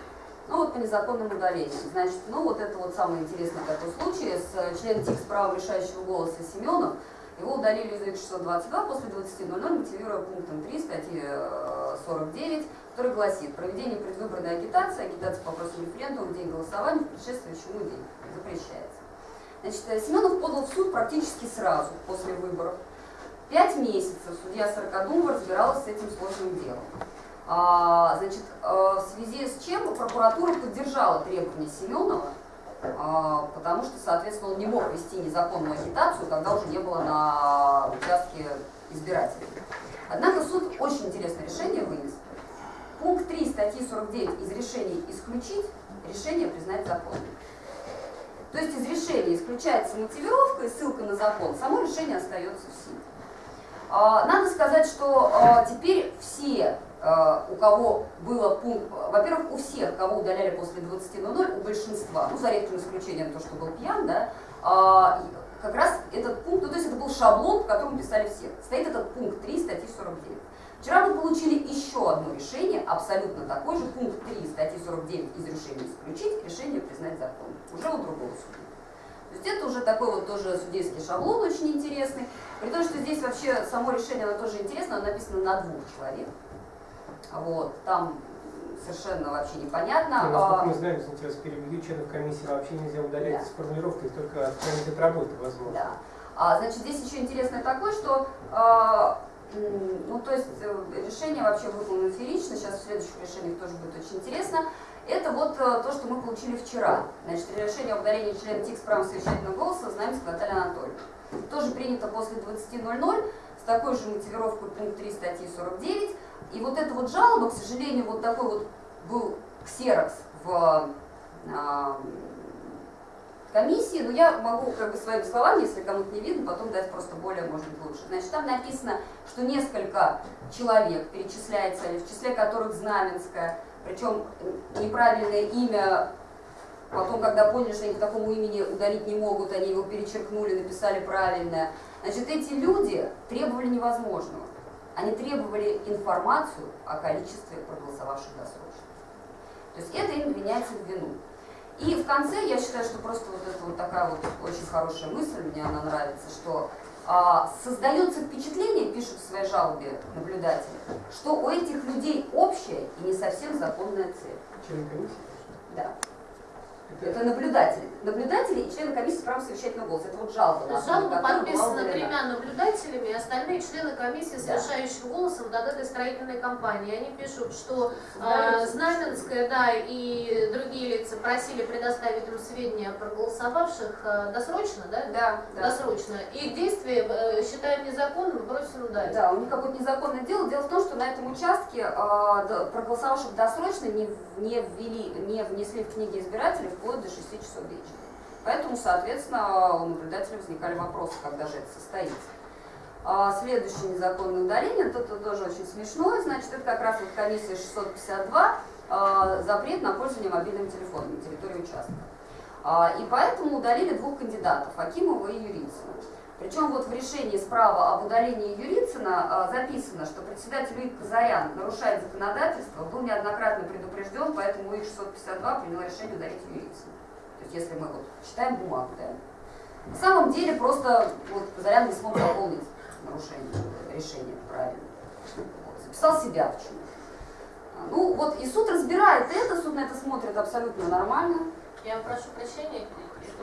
Ну вот по незаконному удалению. Значит, ну вот это вот самый интересный такой случай с э, членом ТИК с правом решающего голоса Семенов. Его удалили из УИК 622 после 20.00, мотивируя пунктом 3 статьи э, 49, который гласит «Проведение предвыборной агитации, агитация по вопросу референдума в день голосования в предшествующий ему день запрещается». Значит, э, Семенов подал в суд практически сразу после выборов. Пять месяцев судья Сорокодумова разбиралась с этим сложным делом. А, значит, э, в связи с чем прокуратура поддержала требования Семенова, а, потому что, соответственно, он не мог вести незаконную агитацию, когда уже не было на участке избирателей. Однако суд очень интересное решение вынес. Пункт 3 статьи 49 из решений исключить, решение признать законным. То есть из решения исключается мотивировка и ссылка на закон, само решение остается в силе. А, Надо сказать, что теперь все, у кого было пункт, во-первых, у всех, кого удаляли после 20.00, у большинства, ну за редким исключением то, что был пьян, да, а, как раз этот пункт, ну то есть это был шаблон, по которому писали всех. Стоит этот пункт 3 статьи 49. Вчера мы получили еще одно решение, абсолютно такой же, пункт 3 статьи 49 из решения исключить, решение признать законным. Уже у другого суда. То есть это уже такой вот тоже судейский шаблон очень интересный. При том, что здесь вообще само решение, оно тоже интересно, оно написано на двух человек. Вот, там совершенно вообще непонятно. Ну, насколько А, мы знаем, вас перевели, членов комиссии вообще нельзя удалять Да. с формулировкой, только комитет работы возможно. Да. А, значит, здесь еще интересно такое, что а, ну, то есть э, решение вообще выполнено феерично, сейчас в следующих решениях тоже будет очень интересно. Это вот э, то, что мы получили вчера. Значит, решение об удалении члена ТИК с правом совещательного голоса Знаменской Натальи Анатольевны. Тоже принято после 20.00 с такой же мотивировкой пункт 3 статьи 49. И вот эта вот жалоба, к сожалению, вот такой вот был ксерокс в а, комиссии, но я могу как бы своими словами, если кому-то не видно, потом дать просто более, может быть, лучше. Значит, там написано, что несколько человек перечисляется, в числе которых Знаменская, причем неправильное имя Потом, когда поняли, что они по такому имени удалить не могут, они его перечеркнули, написали правильно. Значит, эти люди требовали невозможного. Они требовали информацию о количестве проголосовавших досрочно. То есть это им вменяется в вину. И в конце я считаю, что просто вот это вот такая вот очень хорошая мысль, мне она нравится, что а, создается впечатление, пишут в своей жалобе наблюдатели, что у этих людей общая и не совсем законная цель. Да. Это наблюдатели. Наблюдатели и члены комиссии с правом совещательного голоса. Это вот жалоба. на Жалоба подписана тремя наблюдателями, и остальные члены комиссии с Да. решающим голосом этой строительной компанией. Они пишут, что э, Знаменская, да, и другие лица просили предоставить им сведения про голосовавших э, досрочно, да? Да, да. Досрочно. Их действия э, считаем незаконным и удалить. Да, у них какое-то незаконное дело. Дело в том, что на этом участке а, да, проголосовавших досрочно не, не, ввели, не внесли в книги избирателей вплоть до 6 часов вечера. Поэтому, соответственно, у наблюдателей возникали вопросы, когда же это состоится. А, следующее незаконное удаление, это тоже очень смешное, значит, это как раз вот комиссия 652, а, запрет на пользование мобильным телефоном на территории участка. А, И поэтому удалили двух кандидатов, Акимова и Юрицына. Причем вот в решении справа об удалении Юрицына а, записано, что председатель УИК Казарян нарушает законодательство, был неоднократно предупрежден, поэтому УИК 652 принял решение удалить Юрицына. То есть если мы вот читаем бумагу, да. На самом деле просто вот, Казарян не смог заполнить нарушение решения правильно. Вот, записал себя почему А, Ну вот и суд разбирает это, суд на это смотрит абсолютно нормально. Я прошу прощения,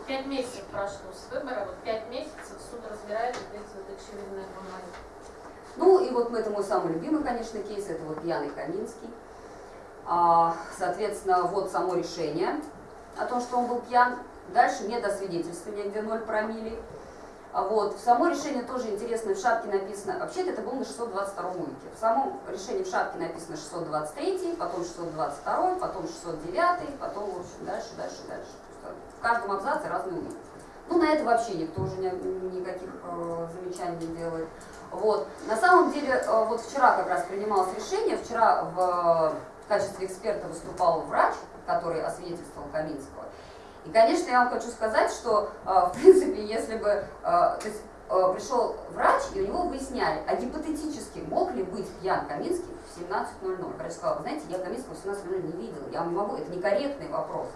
пять месяцев прошло с выбора, вот пять месяцев суд разбирает вот эти вот очевидные бумаги. Ну и вот это мой самый любимый, конечно, кейс, это вот пьяный Каминский. А, соответственно, вот само решение о том, что он был пьян. Дальше нет освидетельствования, где 0 промили. А вот, в само решение тоже интересно, в шапке написано, вообще-то это было на 622 уйке. В самом решении в шапке написано 623, потом 622, потом 609, потом, в общем, дальше, дальше, дальше. В каждом абзаце разный уйк. Ну, на это вообще никто уже ни- никаких э, замечаний не делает. Вот. На самом деле, э, вот вчера как раз принималось решение, вчера в, в качестве эксперта выступал врач, который освидетельствовал Каминского. И, конечно, я вам хочу сказать, что, э, в принципе, если бы э, то есть, э, пришел врач, и у него выясняли, а гипотетически мог ли быть пьян Каминский в 17.00. Врач сказал, вы знаете, я Каминского в 17.00 не видел, я не могу, это некорректный вопрос.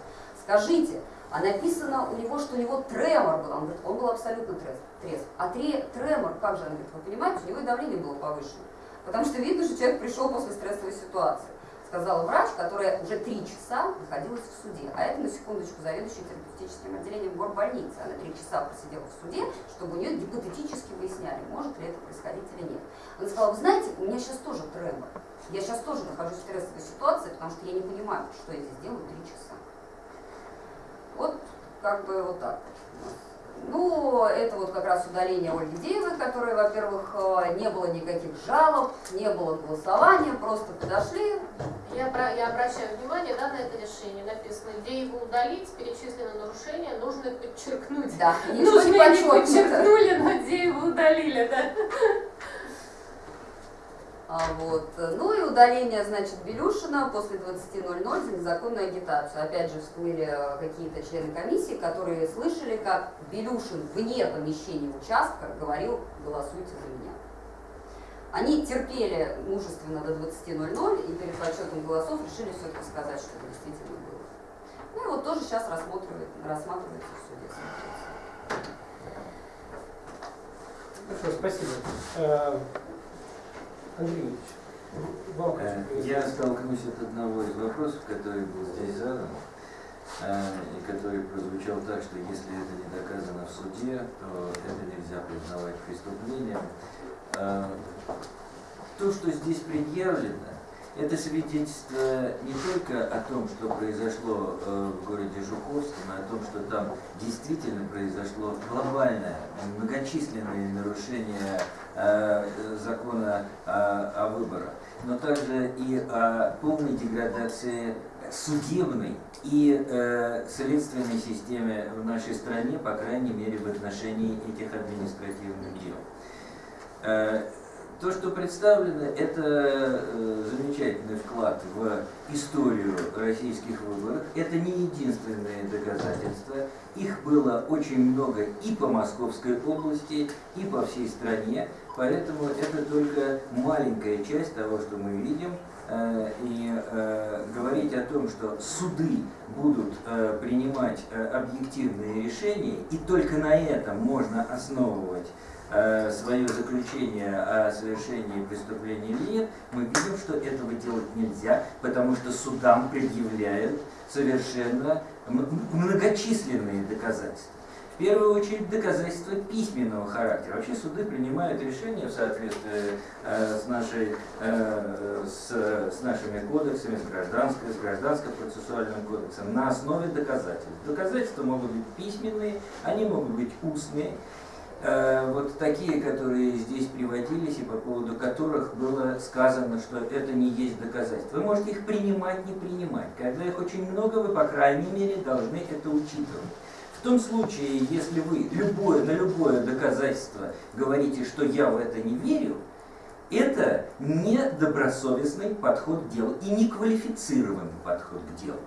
Скажите, а написано у него, что у него тремор был. Он говорит, он был абсолютно трезв. трезв. А тре, тремор, как же, он говорит, вы понимаете, у него и давление было повышено. Потому что видно, что человек пришел после стрессовой ситуации. Сказал врач, которая уже три часа находилась в суде. А это, на секундочку, заведующая терапевтическим отделением горбольницы. Она три часа просидела в суде, чтобы у нее гипотетически выясняли, может ли это происходить или нет. Она сказала, вы знаете, у меня сейчас тоже тремор. Я сейчас тоже нахожусь в стрессовой ситуации, потому что я не понимаю, что я здесь делаю три часа. Вот как бы вот так. Ну, это вот как раз удаление Ольги Деевой, которой, во-первых, э, не было никаких жалоб, не было голосования, просто подошли. Я, про- я обращаю внимание да, на это решение. Написано, где его удалить, перечислены нарушения, нужно подчеркнуть. Да, Нужно не подчеркнули, но где его удалили, да. А, вот. Ну и удаление, значит, Белюшина после 20.00 за незаконную агитацию. Опять же, всплыли э, какие-то члены комиссии, которые слышали, как Белюшин вне помещения участка говорил «голосуйте за меня». Они терпели мужественно до 20.00 и перед подсчетом голосов решили все-таки сказать, что это действительно было. Ну и вот тоже сейчас рассматривает, рассматривается в суде. Хорошо, спасибо. Андрей Э, Я столкнусь от одного из вопросов, который был здесь задан, э, и который прозвучал так, что если это не доказано в суде, то это нельзя признавать преступлением. Э, То, что здесь предъявлено, это свидетельство не только о том, что произошло в городе Жуковском, а о том, что там действительно произошло глобальное, многочисленные нарушения закона о, о выборах, но также и о полной деградации судебной и э, следственной системе в нашей стране, по крайней мере, в отношении этих административных дел. Э, то, что представлено, это э, замечательный вклад в историю российских выборов. Это не единственное доказательство. Их было очень много и по Московской области, и по всей стране. Поэтому это только маленькая часть того, что мы видим. Э, и э, говорить о том, что суды будут принимать объективные решения, и только на этом можно основывать свое заключение о совершении преступления или нет, мы видим, что этого делать нельзя, потому что судам предъявляют совершенно многочисленные доказательства в первую очередь доказательства письменного характера. Вообще суды принимают решения в соответствии э, с, нашей, э, с, с нашими кодексами, с гражданской, с гражданско-процессуальным кодексом на основе доказательств. Доказательства могут быть письменные, они могут быть устные. Э, вот такие, которые здесь приводились и по поводу которых было сказано, что это не есть доказательство. Вы можете их принимать, не принимать. Когда их очень много, вы, по крайней мере, должны это учитывать. В том случае, если вы любое, на любое доказательство говорите, что я в это не верю, это не добросовестный подход к делу и не квалифицированный подход к делу.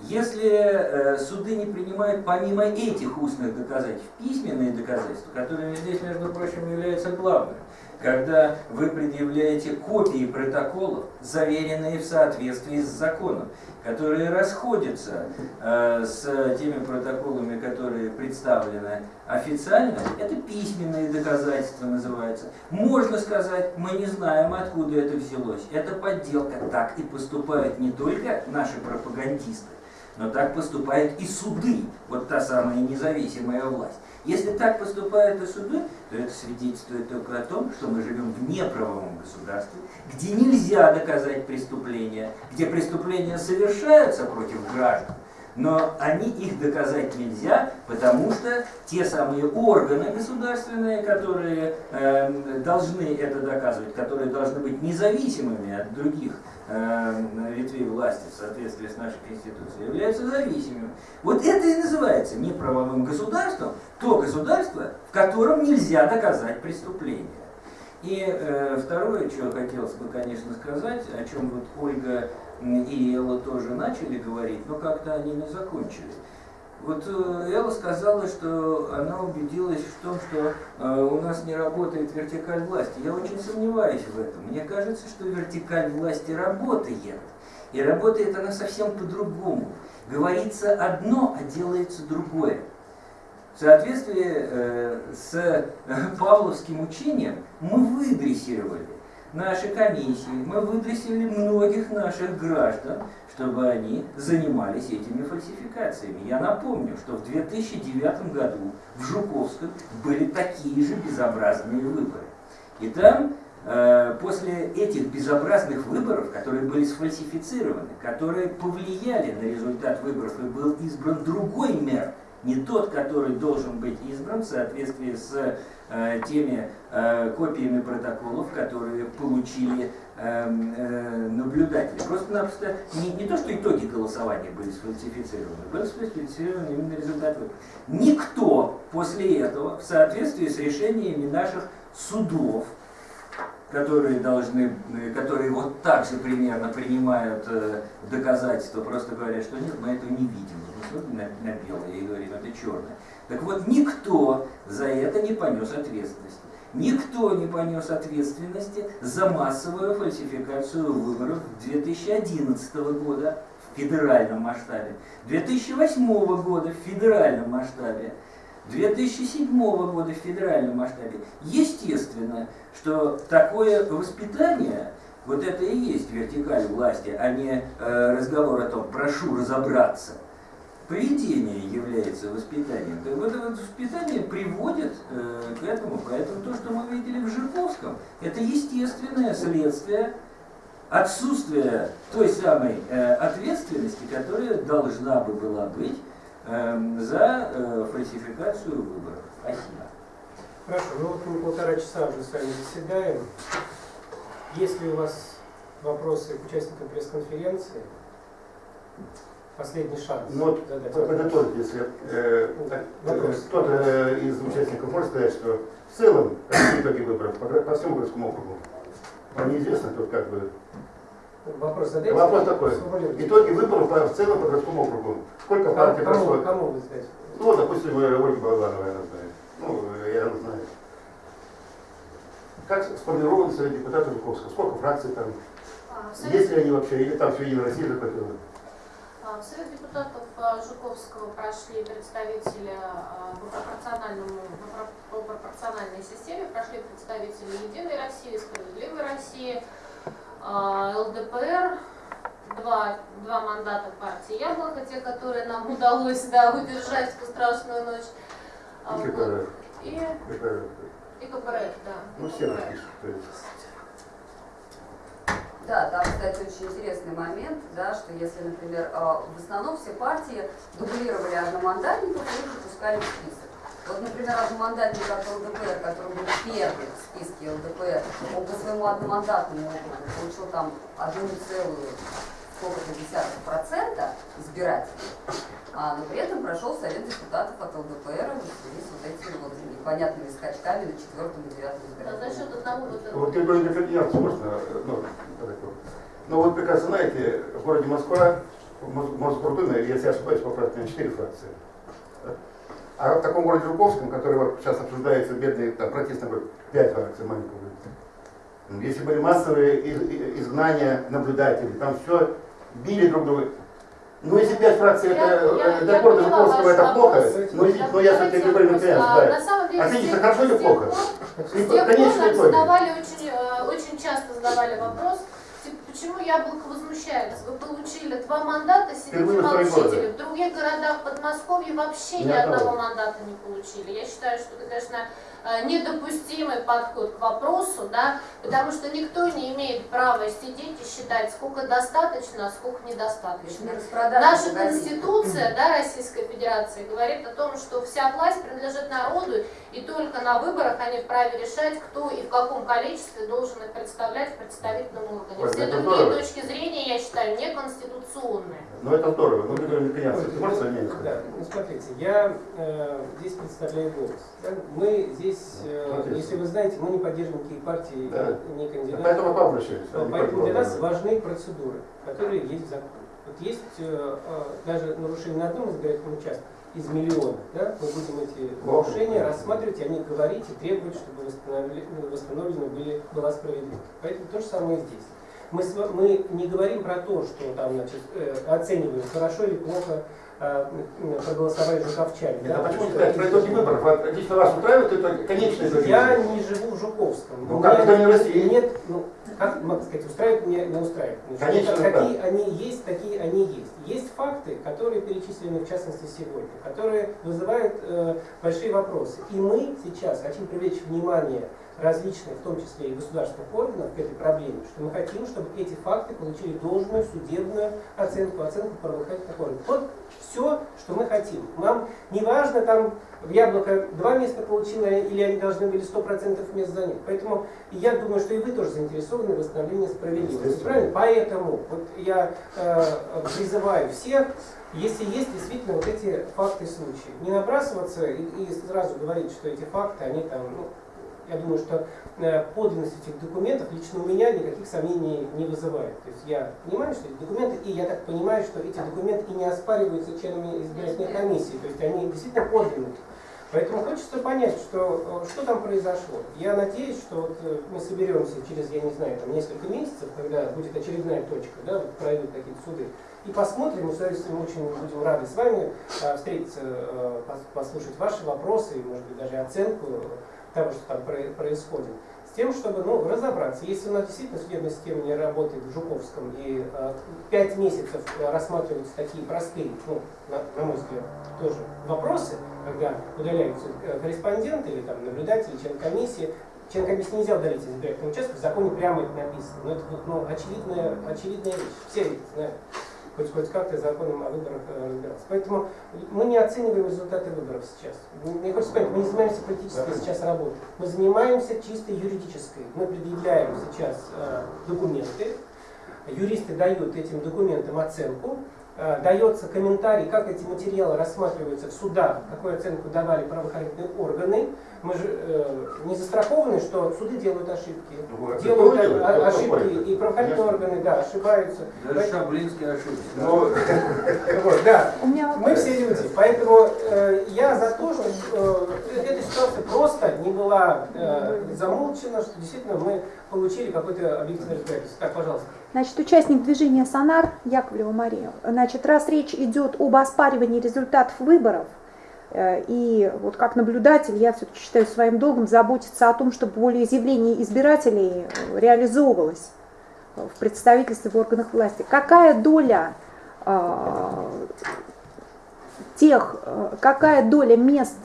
Если э, суды не принимают помимо этих устных доказательств письменные доказательства, которые здесь, между прочим, являются главным, когда вы предъявляете копии протоколов, заверенные в соответствии с законом, которые расходятся э, с теми протоколами, которые представлены официально, это письменные доказательства называются. Можно сказать, мы не знаем, откуда это взялось. Это подделка. Так и поступают не только наши пропагандисты, но так поступают и суды, вот та самая независимая власть. Если так поступают и суды, то это свидетельствует только о том, что мы живем в неправовом государстве, где нельзя доказать преступления, где преступления совершаются против граждан, но они их доказать нельзя, потому что те самые органы государственные, которые э, должны это доказывать, которые должны быть независимыми от других э, ветвей власти в соответствии с нашей Конституцией, являются зависимыми. Вот это и называется неправовым государством, то государство, в котором нельзя доказать преступление. И э, второе, что хотелось бы, конечно, сказать, о чем вот Ольга и Элла тоже начали говорить, но как-то они не закончили. Вот э, Элла сказала, что она убедилась в том, что э, у нас не работает вертикаль власти. Я очень сомневаюсь в этом. Мне кажется, что вертикаль власти работает. И работает она совсем по-другому. Говорится одно, а делается другое. В соответствии э, с павловским учением мы выдрессировали наши комиссии, мы выдрессировали многих наших граждан, чтобы они занимались этими фальсификациями. Я напомню, что в 2009 году в Жуковском были такие же безобразные выборы. И там э, после этих безобразных выборов, которые были сфальсифицированы, которые повлияли на результат выборов и был избран другой мэр, не тот, который должен быть избран в соответствии с теми э, копиями протоколов, которые получили э, э, наблюдатели. Просто-напросто не, не то, что итоги голосования были сфальсифицированы, были сфальсифицированы именно результаты. Никто после этого, в соответствии с решениями наших судов, которые должны, которые вот так же примерно принимают э, доказательства, просто говорят, что нет, мы этого не видим. Смотрим на, на белое и говорим, это черное. Так вот, никто за это не понес ответственности. Никто не понес ответственности за массовую фальсификацию выборов 2011 года в федеральном масштабе, 2008 года в федеральном масштабе, 2007 года в федеральном масштабе. Естественно, что такое воспитание, вот это и есть вертикаль власти, а не э, разговор о том, прошу разобраться. Поведение является воспитанием. Так вот это воспитание приводит э, к этому. Поэтому то, что мы видели в Жирковском, это естественное следствие отсутствия той самой э, ответственности, которая должна бы была быть Эм, за э, фальсификацию выборов. Спасибо. Хорошо, ну вот мы полтора часа уже с вами заседаем. Есть ли у вас вопросы к участникам пресс-конференции? Последний шанс. Ну, вот, подытожить, если э, э, кто-то из участников может сказать, что в целом итоги выборов по, по всему городскому округу? Вам неизвестно, тут как бы... Вопрос задайте. Вопрос такой. Итоги выборов по- в целом по городскому округу. Сколько партий Кому, прошло? кому вы знаете? Ну, допустим, э, Ольга Балабанова, я знаю. Ну, э, я знаю. Как сформирован совет депутатов Жуковского? Сколько фракций там? А, Есть ли они вообще? Или там все Единая Россия захватила? А, В Совет депутатов а, Жуковского прошли представители а, по, пропорциональному, по про- по пропорциональной системе, прошли представители Единой России, Справедливой России, ЛДПР, два, два мандата партии Яблоко, те, которые нам удалось да, удержать ту страшную ночь. И. КПРФ. И, КПРФ. и КПРФ, да. Ну, все напишут. Да, там, кстати, очень интересный момент, да, что если, например, э, в основном все партии дублировали одномандатников и их запускали в список. Вот, например, одномандатник от ЛДПР, который был первый в списке ЛДПР, он по своему одномандатному округу получил там одну целую сколько-то десятых процента избирателей, а, но при этом прошел совет депутатов от ЛДПР вот с вот этими вот непонятными скачками на четвертом и девятом А избирательном за счет одного вот этого. Вот категорию дифференциации можно? э, Ну, ну вот прекрасно знаете, в городе Москва, в Мос- Мосгордуме, если я ошибаюсь, поправьте, на 4 фракции. А в таком городе Жуковском, который вот сейчас обсуждается, бедный там, протестный город, 5 фракций маленького. Если были массовые изгнания наблюдателей, там все били друг друга. Ну, если пять фракций, это Я- я- э, я города Жуковского ваш это плохо, но, но я Давайте все-таки говорю вопрос. на А, да. На самом деле, Оцените, с тех- хорошо или с плохо? И С итог. задавали очень, э, очень часто задавали вопрос, типа, почему яблоко возмущается? Вы получили два мандата, сидите молчите. В других городах Подмосковья вообще Ни ни одного. мандата не получили. Я считаю, что это, конечно, э, недопустимый подход к вопросу, да, потому что никто не имеет права сидеть и считать, сколько достаточно, а сколько недостаточно. Наша конституция да, Российской Федерации говорит о том, что вся власть принадлежит народу, и только на выборах они вправе решать, кто и в каком количестве должен их представлять в представительном органе. Все другие точки зрения, я считаю, неконституционные. Ну это здорово. Ну, Григорий Микоянцев, ты можешь свое мнение сказать? Да, ну смотрите, я э, здесь представляю голос. да. Мы здесь, э, Смотрите. если вы знаете, мы не поддерживаем никакие партии, Да. не кандидаты. Поэтому к вам обращаюсь. а Но Поэтому для нас важны процедуры, которые есть в законе. Вот есть э, э, даже нарушение на одном избирательном участке из миллиона, да, мы будем эти нарушения рассматривать, и они говорить и требовать, чтобы восстановлено были, была справедливость. Поэтому то же самое здесь. Мы, мы не говорим про то, что там, значит, э, оцениваем, хорошо или плохо э, проголосовали жуковчане. А да, почему сказать про итоги выборов? Лично вас устраивает итоги, конечные итоги? я не живу в Жуковском. Ну как, это не Россия? Нет, ну, как могу сказать, устраивает меня, не устраивает. Конечно, какие они есть, такие они есть. Есть факты, которые перечислены, в частности, сегодня, которые вызывают э, большие вопросы. И мы сейчас хотим привлечь внимание различных, в том числе и государственных органов, к этой проблеме, что мы хотим, чтобы эти факты получили должную судебную оценку, оценку правоохранительных органов. Вот все, что мы хотим. Нам не важно, там яблоко два места получило, или они должны были 100% мест занять. Поэтому я думаю, что и вы тоже заинтересованы в восстановлении справедливости. Правильно? Поэтому вот я э, призываю всех, если есть действительно вот эти факты и случаи, не набрасываться и, и сразу говорить, что эти факты, они там, ну, я думаю, что э, подлинность этих документов лично у меня никаких сомнений не вызывает. То есть я понимаю, что эти документы, и я так понимаю, что эти документы и не оспариваются членами избирательной комиссии. То есть они действительно подлинные. Поэтому хочется понять, что, э, что там произошло. Я надеюсь, что вот э, мы соберемся через, я не знаю, там несколько месяцев, когда будет очередная точка, да, вот пройдут какие-то суды, и посмотрим, мы с удовольствием очень будем рады с вами встретиться, пос- послушать ваши вопросы, и, может быть, даже оценку того, что там про- происходит, с тем, чтобы ну, разобраться. Если у нас действительно судебная система не работает в Жуковском, и э, пять месяцев рассматриваются такие простые, ну, на, на мой взгляд, тоже вопросы, когда удаляются э, корреспонденты или там наблюдатели, член комиссии, член комиссии нельзя удалить из избирательного участка, в законе прямо это написано. Но это ну, очевидная, очевидная вещь. Все это знают. Хоть, хоть как-то законом о выборах э, разбираться. Поэтому мы не оцениваем результаты выборов сейчас. Мне хочется сказать, мы не занимаемся политической сейчас работой. Мы занимаемся чисто юридической. Мы предъявляем сейчас э, документы, юристы дают этим документам оценку, э, дается комментарий, как эти материалы рассматриваются в судах, какую оценку давали правоохранительные органы. Мы же э, не застрахованы, что суды делают ошибки. Ну, Делают делает? о- Кто ошибки, и правоохранительные органы, да, ошибаются. Даже ошибся. Ну, Вот, да. Мы все люди, поэтому э, я за то, что э, эта ситуация просто не была э, замолчена, что действительно мы получили какой-то объективный разбирательство. Так, пожалуйста. Значит, участник движения «Сонар» Яковлева Мария. Значит, раз речь идет об оспаривании результатов выборов, и вот как наблюдатель я все-таки считаю своим долгом заботиться о том, чтобы волеизъявление избирателей э, реализовывалось в представительстве в органах власти. Какая доля э, тех, э, какая доля мест,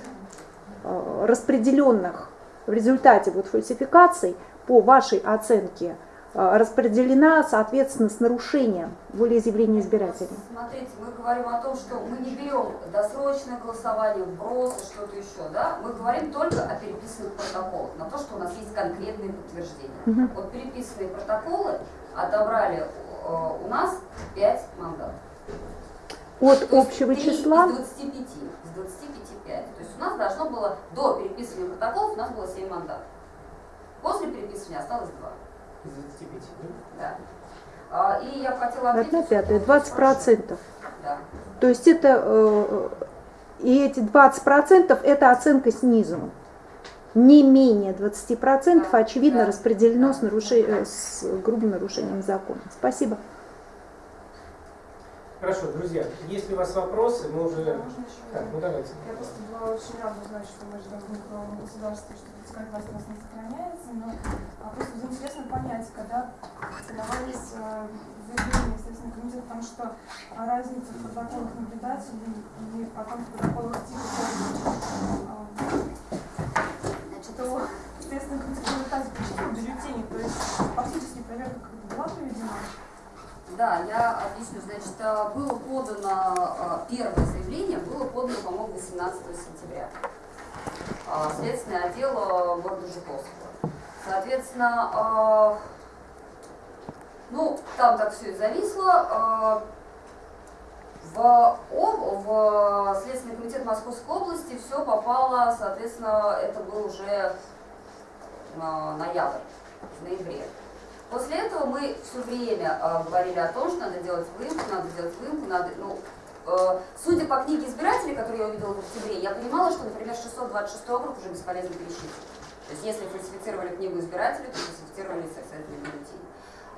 э, распределенных в результате вот фальсификаций, по вашей оценке, э, распределена, соответственно, с нарушением волеизъявления избирателей? Смотрите, мы говорим о том, что мы не берем досрочное голосование, вбросы, что-то еще, да? Мы говорим только о переписанных протоколах, на то, что у нас есть конкретные подтверждения. Мгм. Вот переписанные протоколы отобрали э, у нас 5 мандатов. От То общего числа? Из 25. Из 25 5. То есть у нас должно было до переписывания протоколов у нас было 7 мандатов. После переписывания осталось 2. Из 25, да? Да. А, И я хотела ответить... Одна пятая, что- 20 процентов. Да. То есть это, э, и эти 20 процентов это оценка снизу. Не менее 20 процентов, Да, очевидно, да, распределено да. с, наруше- э, с грубым нарушением закона. Спасибо. Хорошо, друзья, если у вас вопросы, мы уже... Можно еще Так, ну давайте. Я просто была очень рада узнать, что мы живем в правовом государстве, что пускай власть у нас не сохраняется, но а, просто интересно понять, когда давались э, заявления в Следственный комитет о том, что а, разница в протоколах наблюдателей и потом в протоколах типа что Следственный комитет в результате прочитал бюллетени, то есть фактически проверка как-то была проведена. Да, я объясню. Значит, э, было подано, э, первое заявление было подано, по-моему, 18 сентября. А, Следственный отдел э, города Жуковского. Соответственно, э, ну, там так все и зависло. Э, В, об- в Следственный комитет Московской области все попало, соответственно, это был уже э, ноябрь, в ноябре. После этого мы все время э, говорили о том, что надо делать выемку, надо делать выемку, надо, ну, э, судя по книге избирателей, которую я увидела в октябре, я понимала, что, например, 626 округ уже бесполезно пересчитывать. То есть если фальсифицировали книгу избирателей, то фальсифицировали соответственно бюллетени.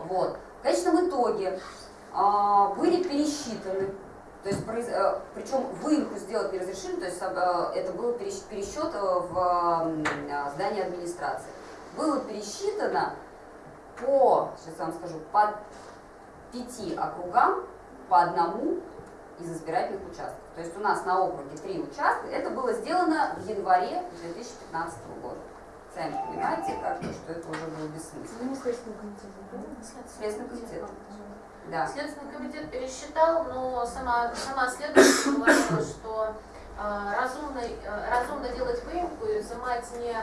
Вот. В конечном итоге а, были пересчитаны, то есть, э, причем выемку сделать не разрешили, то есть э, это был пересч- пересчет э, в э, здании администрации. Было пересчитано по, сейчас я вам скажу, по пяти округам, по одному из избирательных участков. То есть у нас на округе три участка. Это было сделано в январе 2015 года. Сами понимаете, как бы, что это уже было бессмысленно. Не Следственный комитет, Следственный комитет. Да. Следственный комитет пересчитал, но сама, сама следователь говорила, что э, разумно, э, разумно делать выемку и взимать не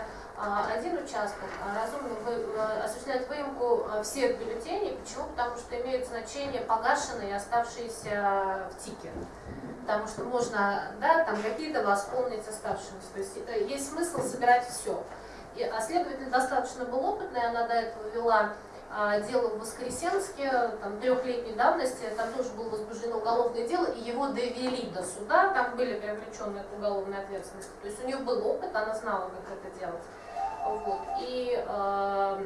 один участок, а разумно вы, э, осуществлять выемку всех бюллетеней. Почему? Потому что имеет значение погашенные и оставшиеся в ТИКе. Потому что можно, да, там какие-то восполнить оставшиеся. То есть это, есть смысл собирать все. И, а следователь достаточно был опытный, она до этого вела а, дело в Воскресенске, там, трехлетней давности, там тоже было возбуждено уголовное дело, и его довели до суда, там были привлечены к уголовной ответственности. То есть у нее был опыт, она знала, как это делать. Вот. И э,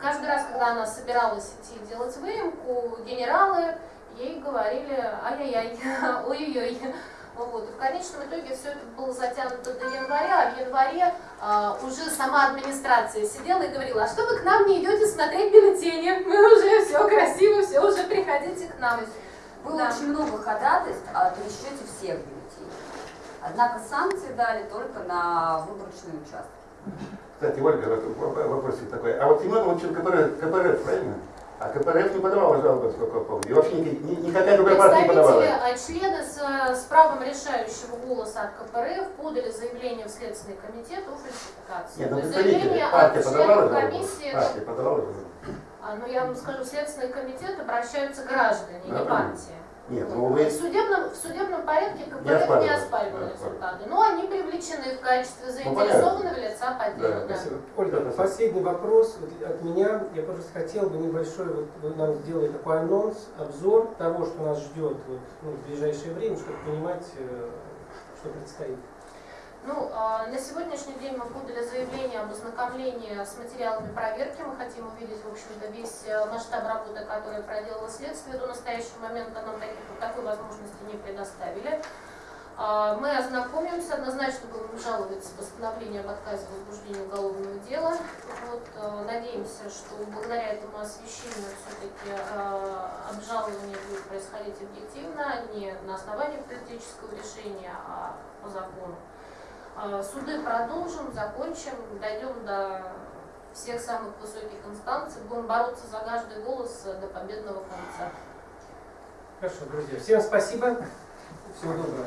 каждый раз, когда она собиралась идти делать выемку, генералы ей говорили ай-яй-яй, ой-ой-ой. Вот. И в конечном итоге все это было затянуто до января, а в январе а, уже сама администрация сидела и говорила, а что вы к нам не идете смотреть бюллетени? Мы уже все красиво, все уже приходите к нам. Было Да. очень много ходатайств о пересчете всех бюллетеней. Однако санкции дали только на выборочные участки. Кстати, Ольга, вопросик такой. А вот Семен Лучин КПРФ, КПРФ, правильно? А КПРФ не подавала жалобы, сколько я помню. И вообще ни- ни- никакая другая партия не подавала. Представители, а, члены с, э, с правом решающего голоса от КПРФ подали заявление в Следственный комитет о фальсификации. Нет, ну представители, заявление партия от подавала комиссии, Партия подавала жалобу? а, ну я вам скажу, в Следственный комитет обращаются граждане, не Да, партии. Нет, ну В вы... судебном, в судебном порядке КПРФ не оспаривали Да, результаты, но они привлечены в качестве Ну, заинтересованного лица по делу. Да, да. Спасибо. Ольга, последний вопрос от меня. Я просто хотел бы небольшой, вот вы нам сделали такой анонс, обзор того, что нас ждет вот, ну, в ближайшее время, чтобы понимать, э, что предстоит. Ну, а, на сегодняшний день мы подали заявление об ознакомлении с материалами проверки. Мы хотим увидеть, в общем-то, весь э, масштаб работы, который проделало следствие. До настоящего момента нам таких, такой возможности не предоставили. А, Мы ознакомимся, однозначно будем жаловать постановление об отказе в возбуждении уголовного дела. Вот, э, надеемся, что благодаря этому освещению все-таки обжалование будет происходить объективно, а не на основании политического решения, а по закону. А, Суды продолжим, закончим, дойдем до всех самых высоких инстанций, будем бороться за каждый голос э, до победного конца. Хорошо, друзья. Всем спасибо. Всего доброго.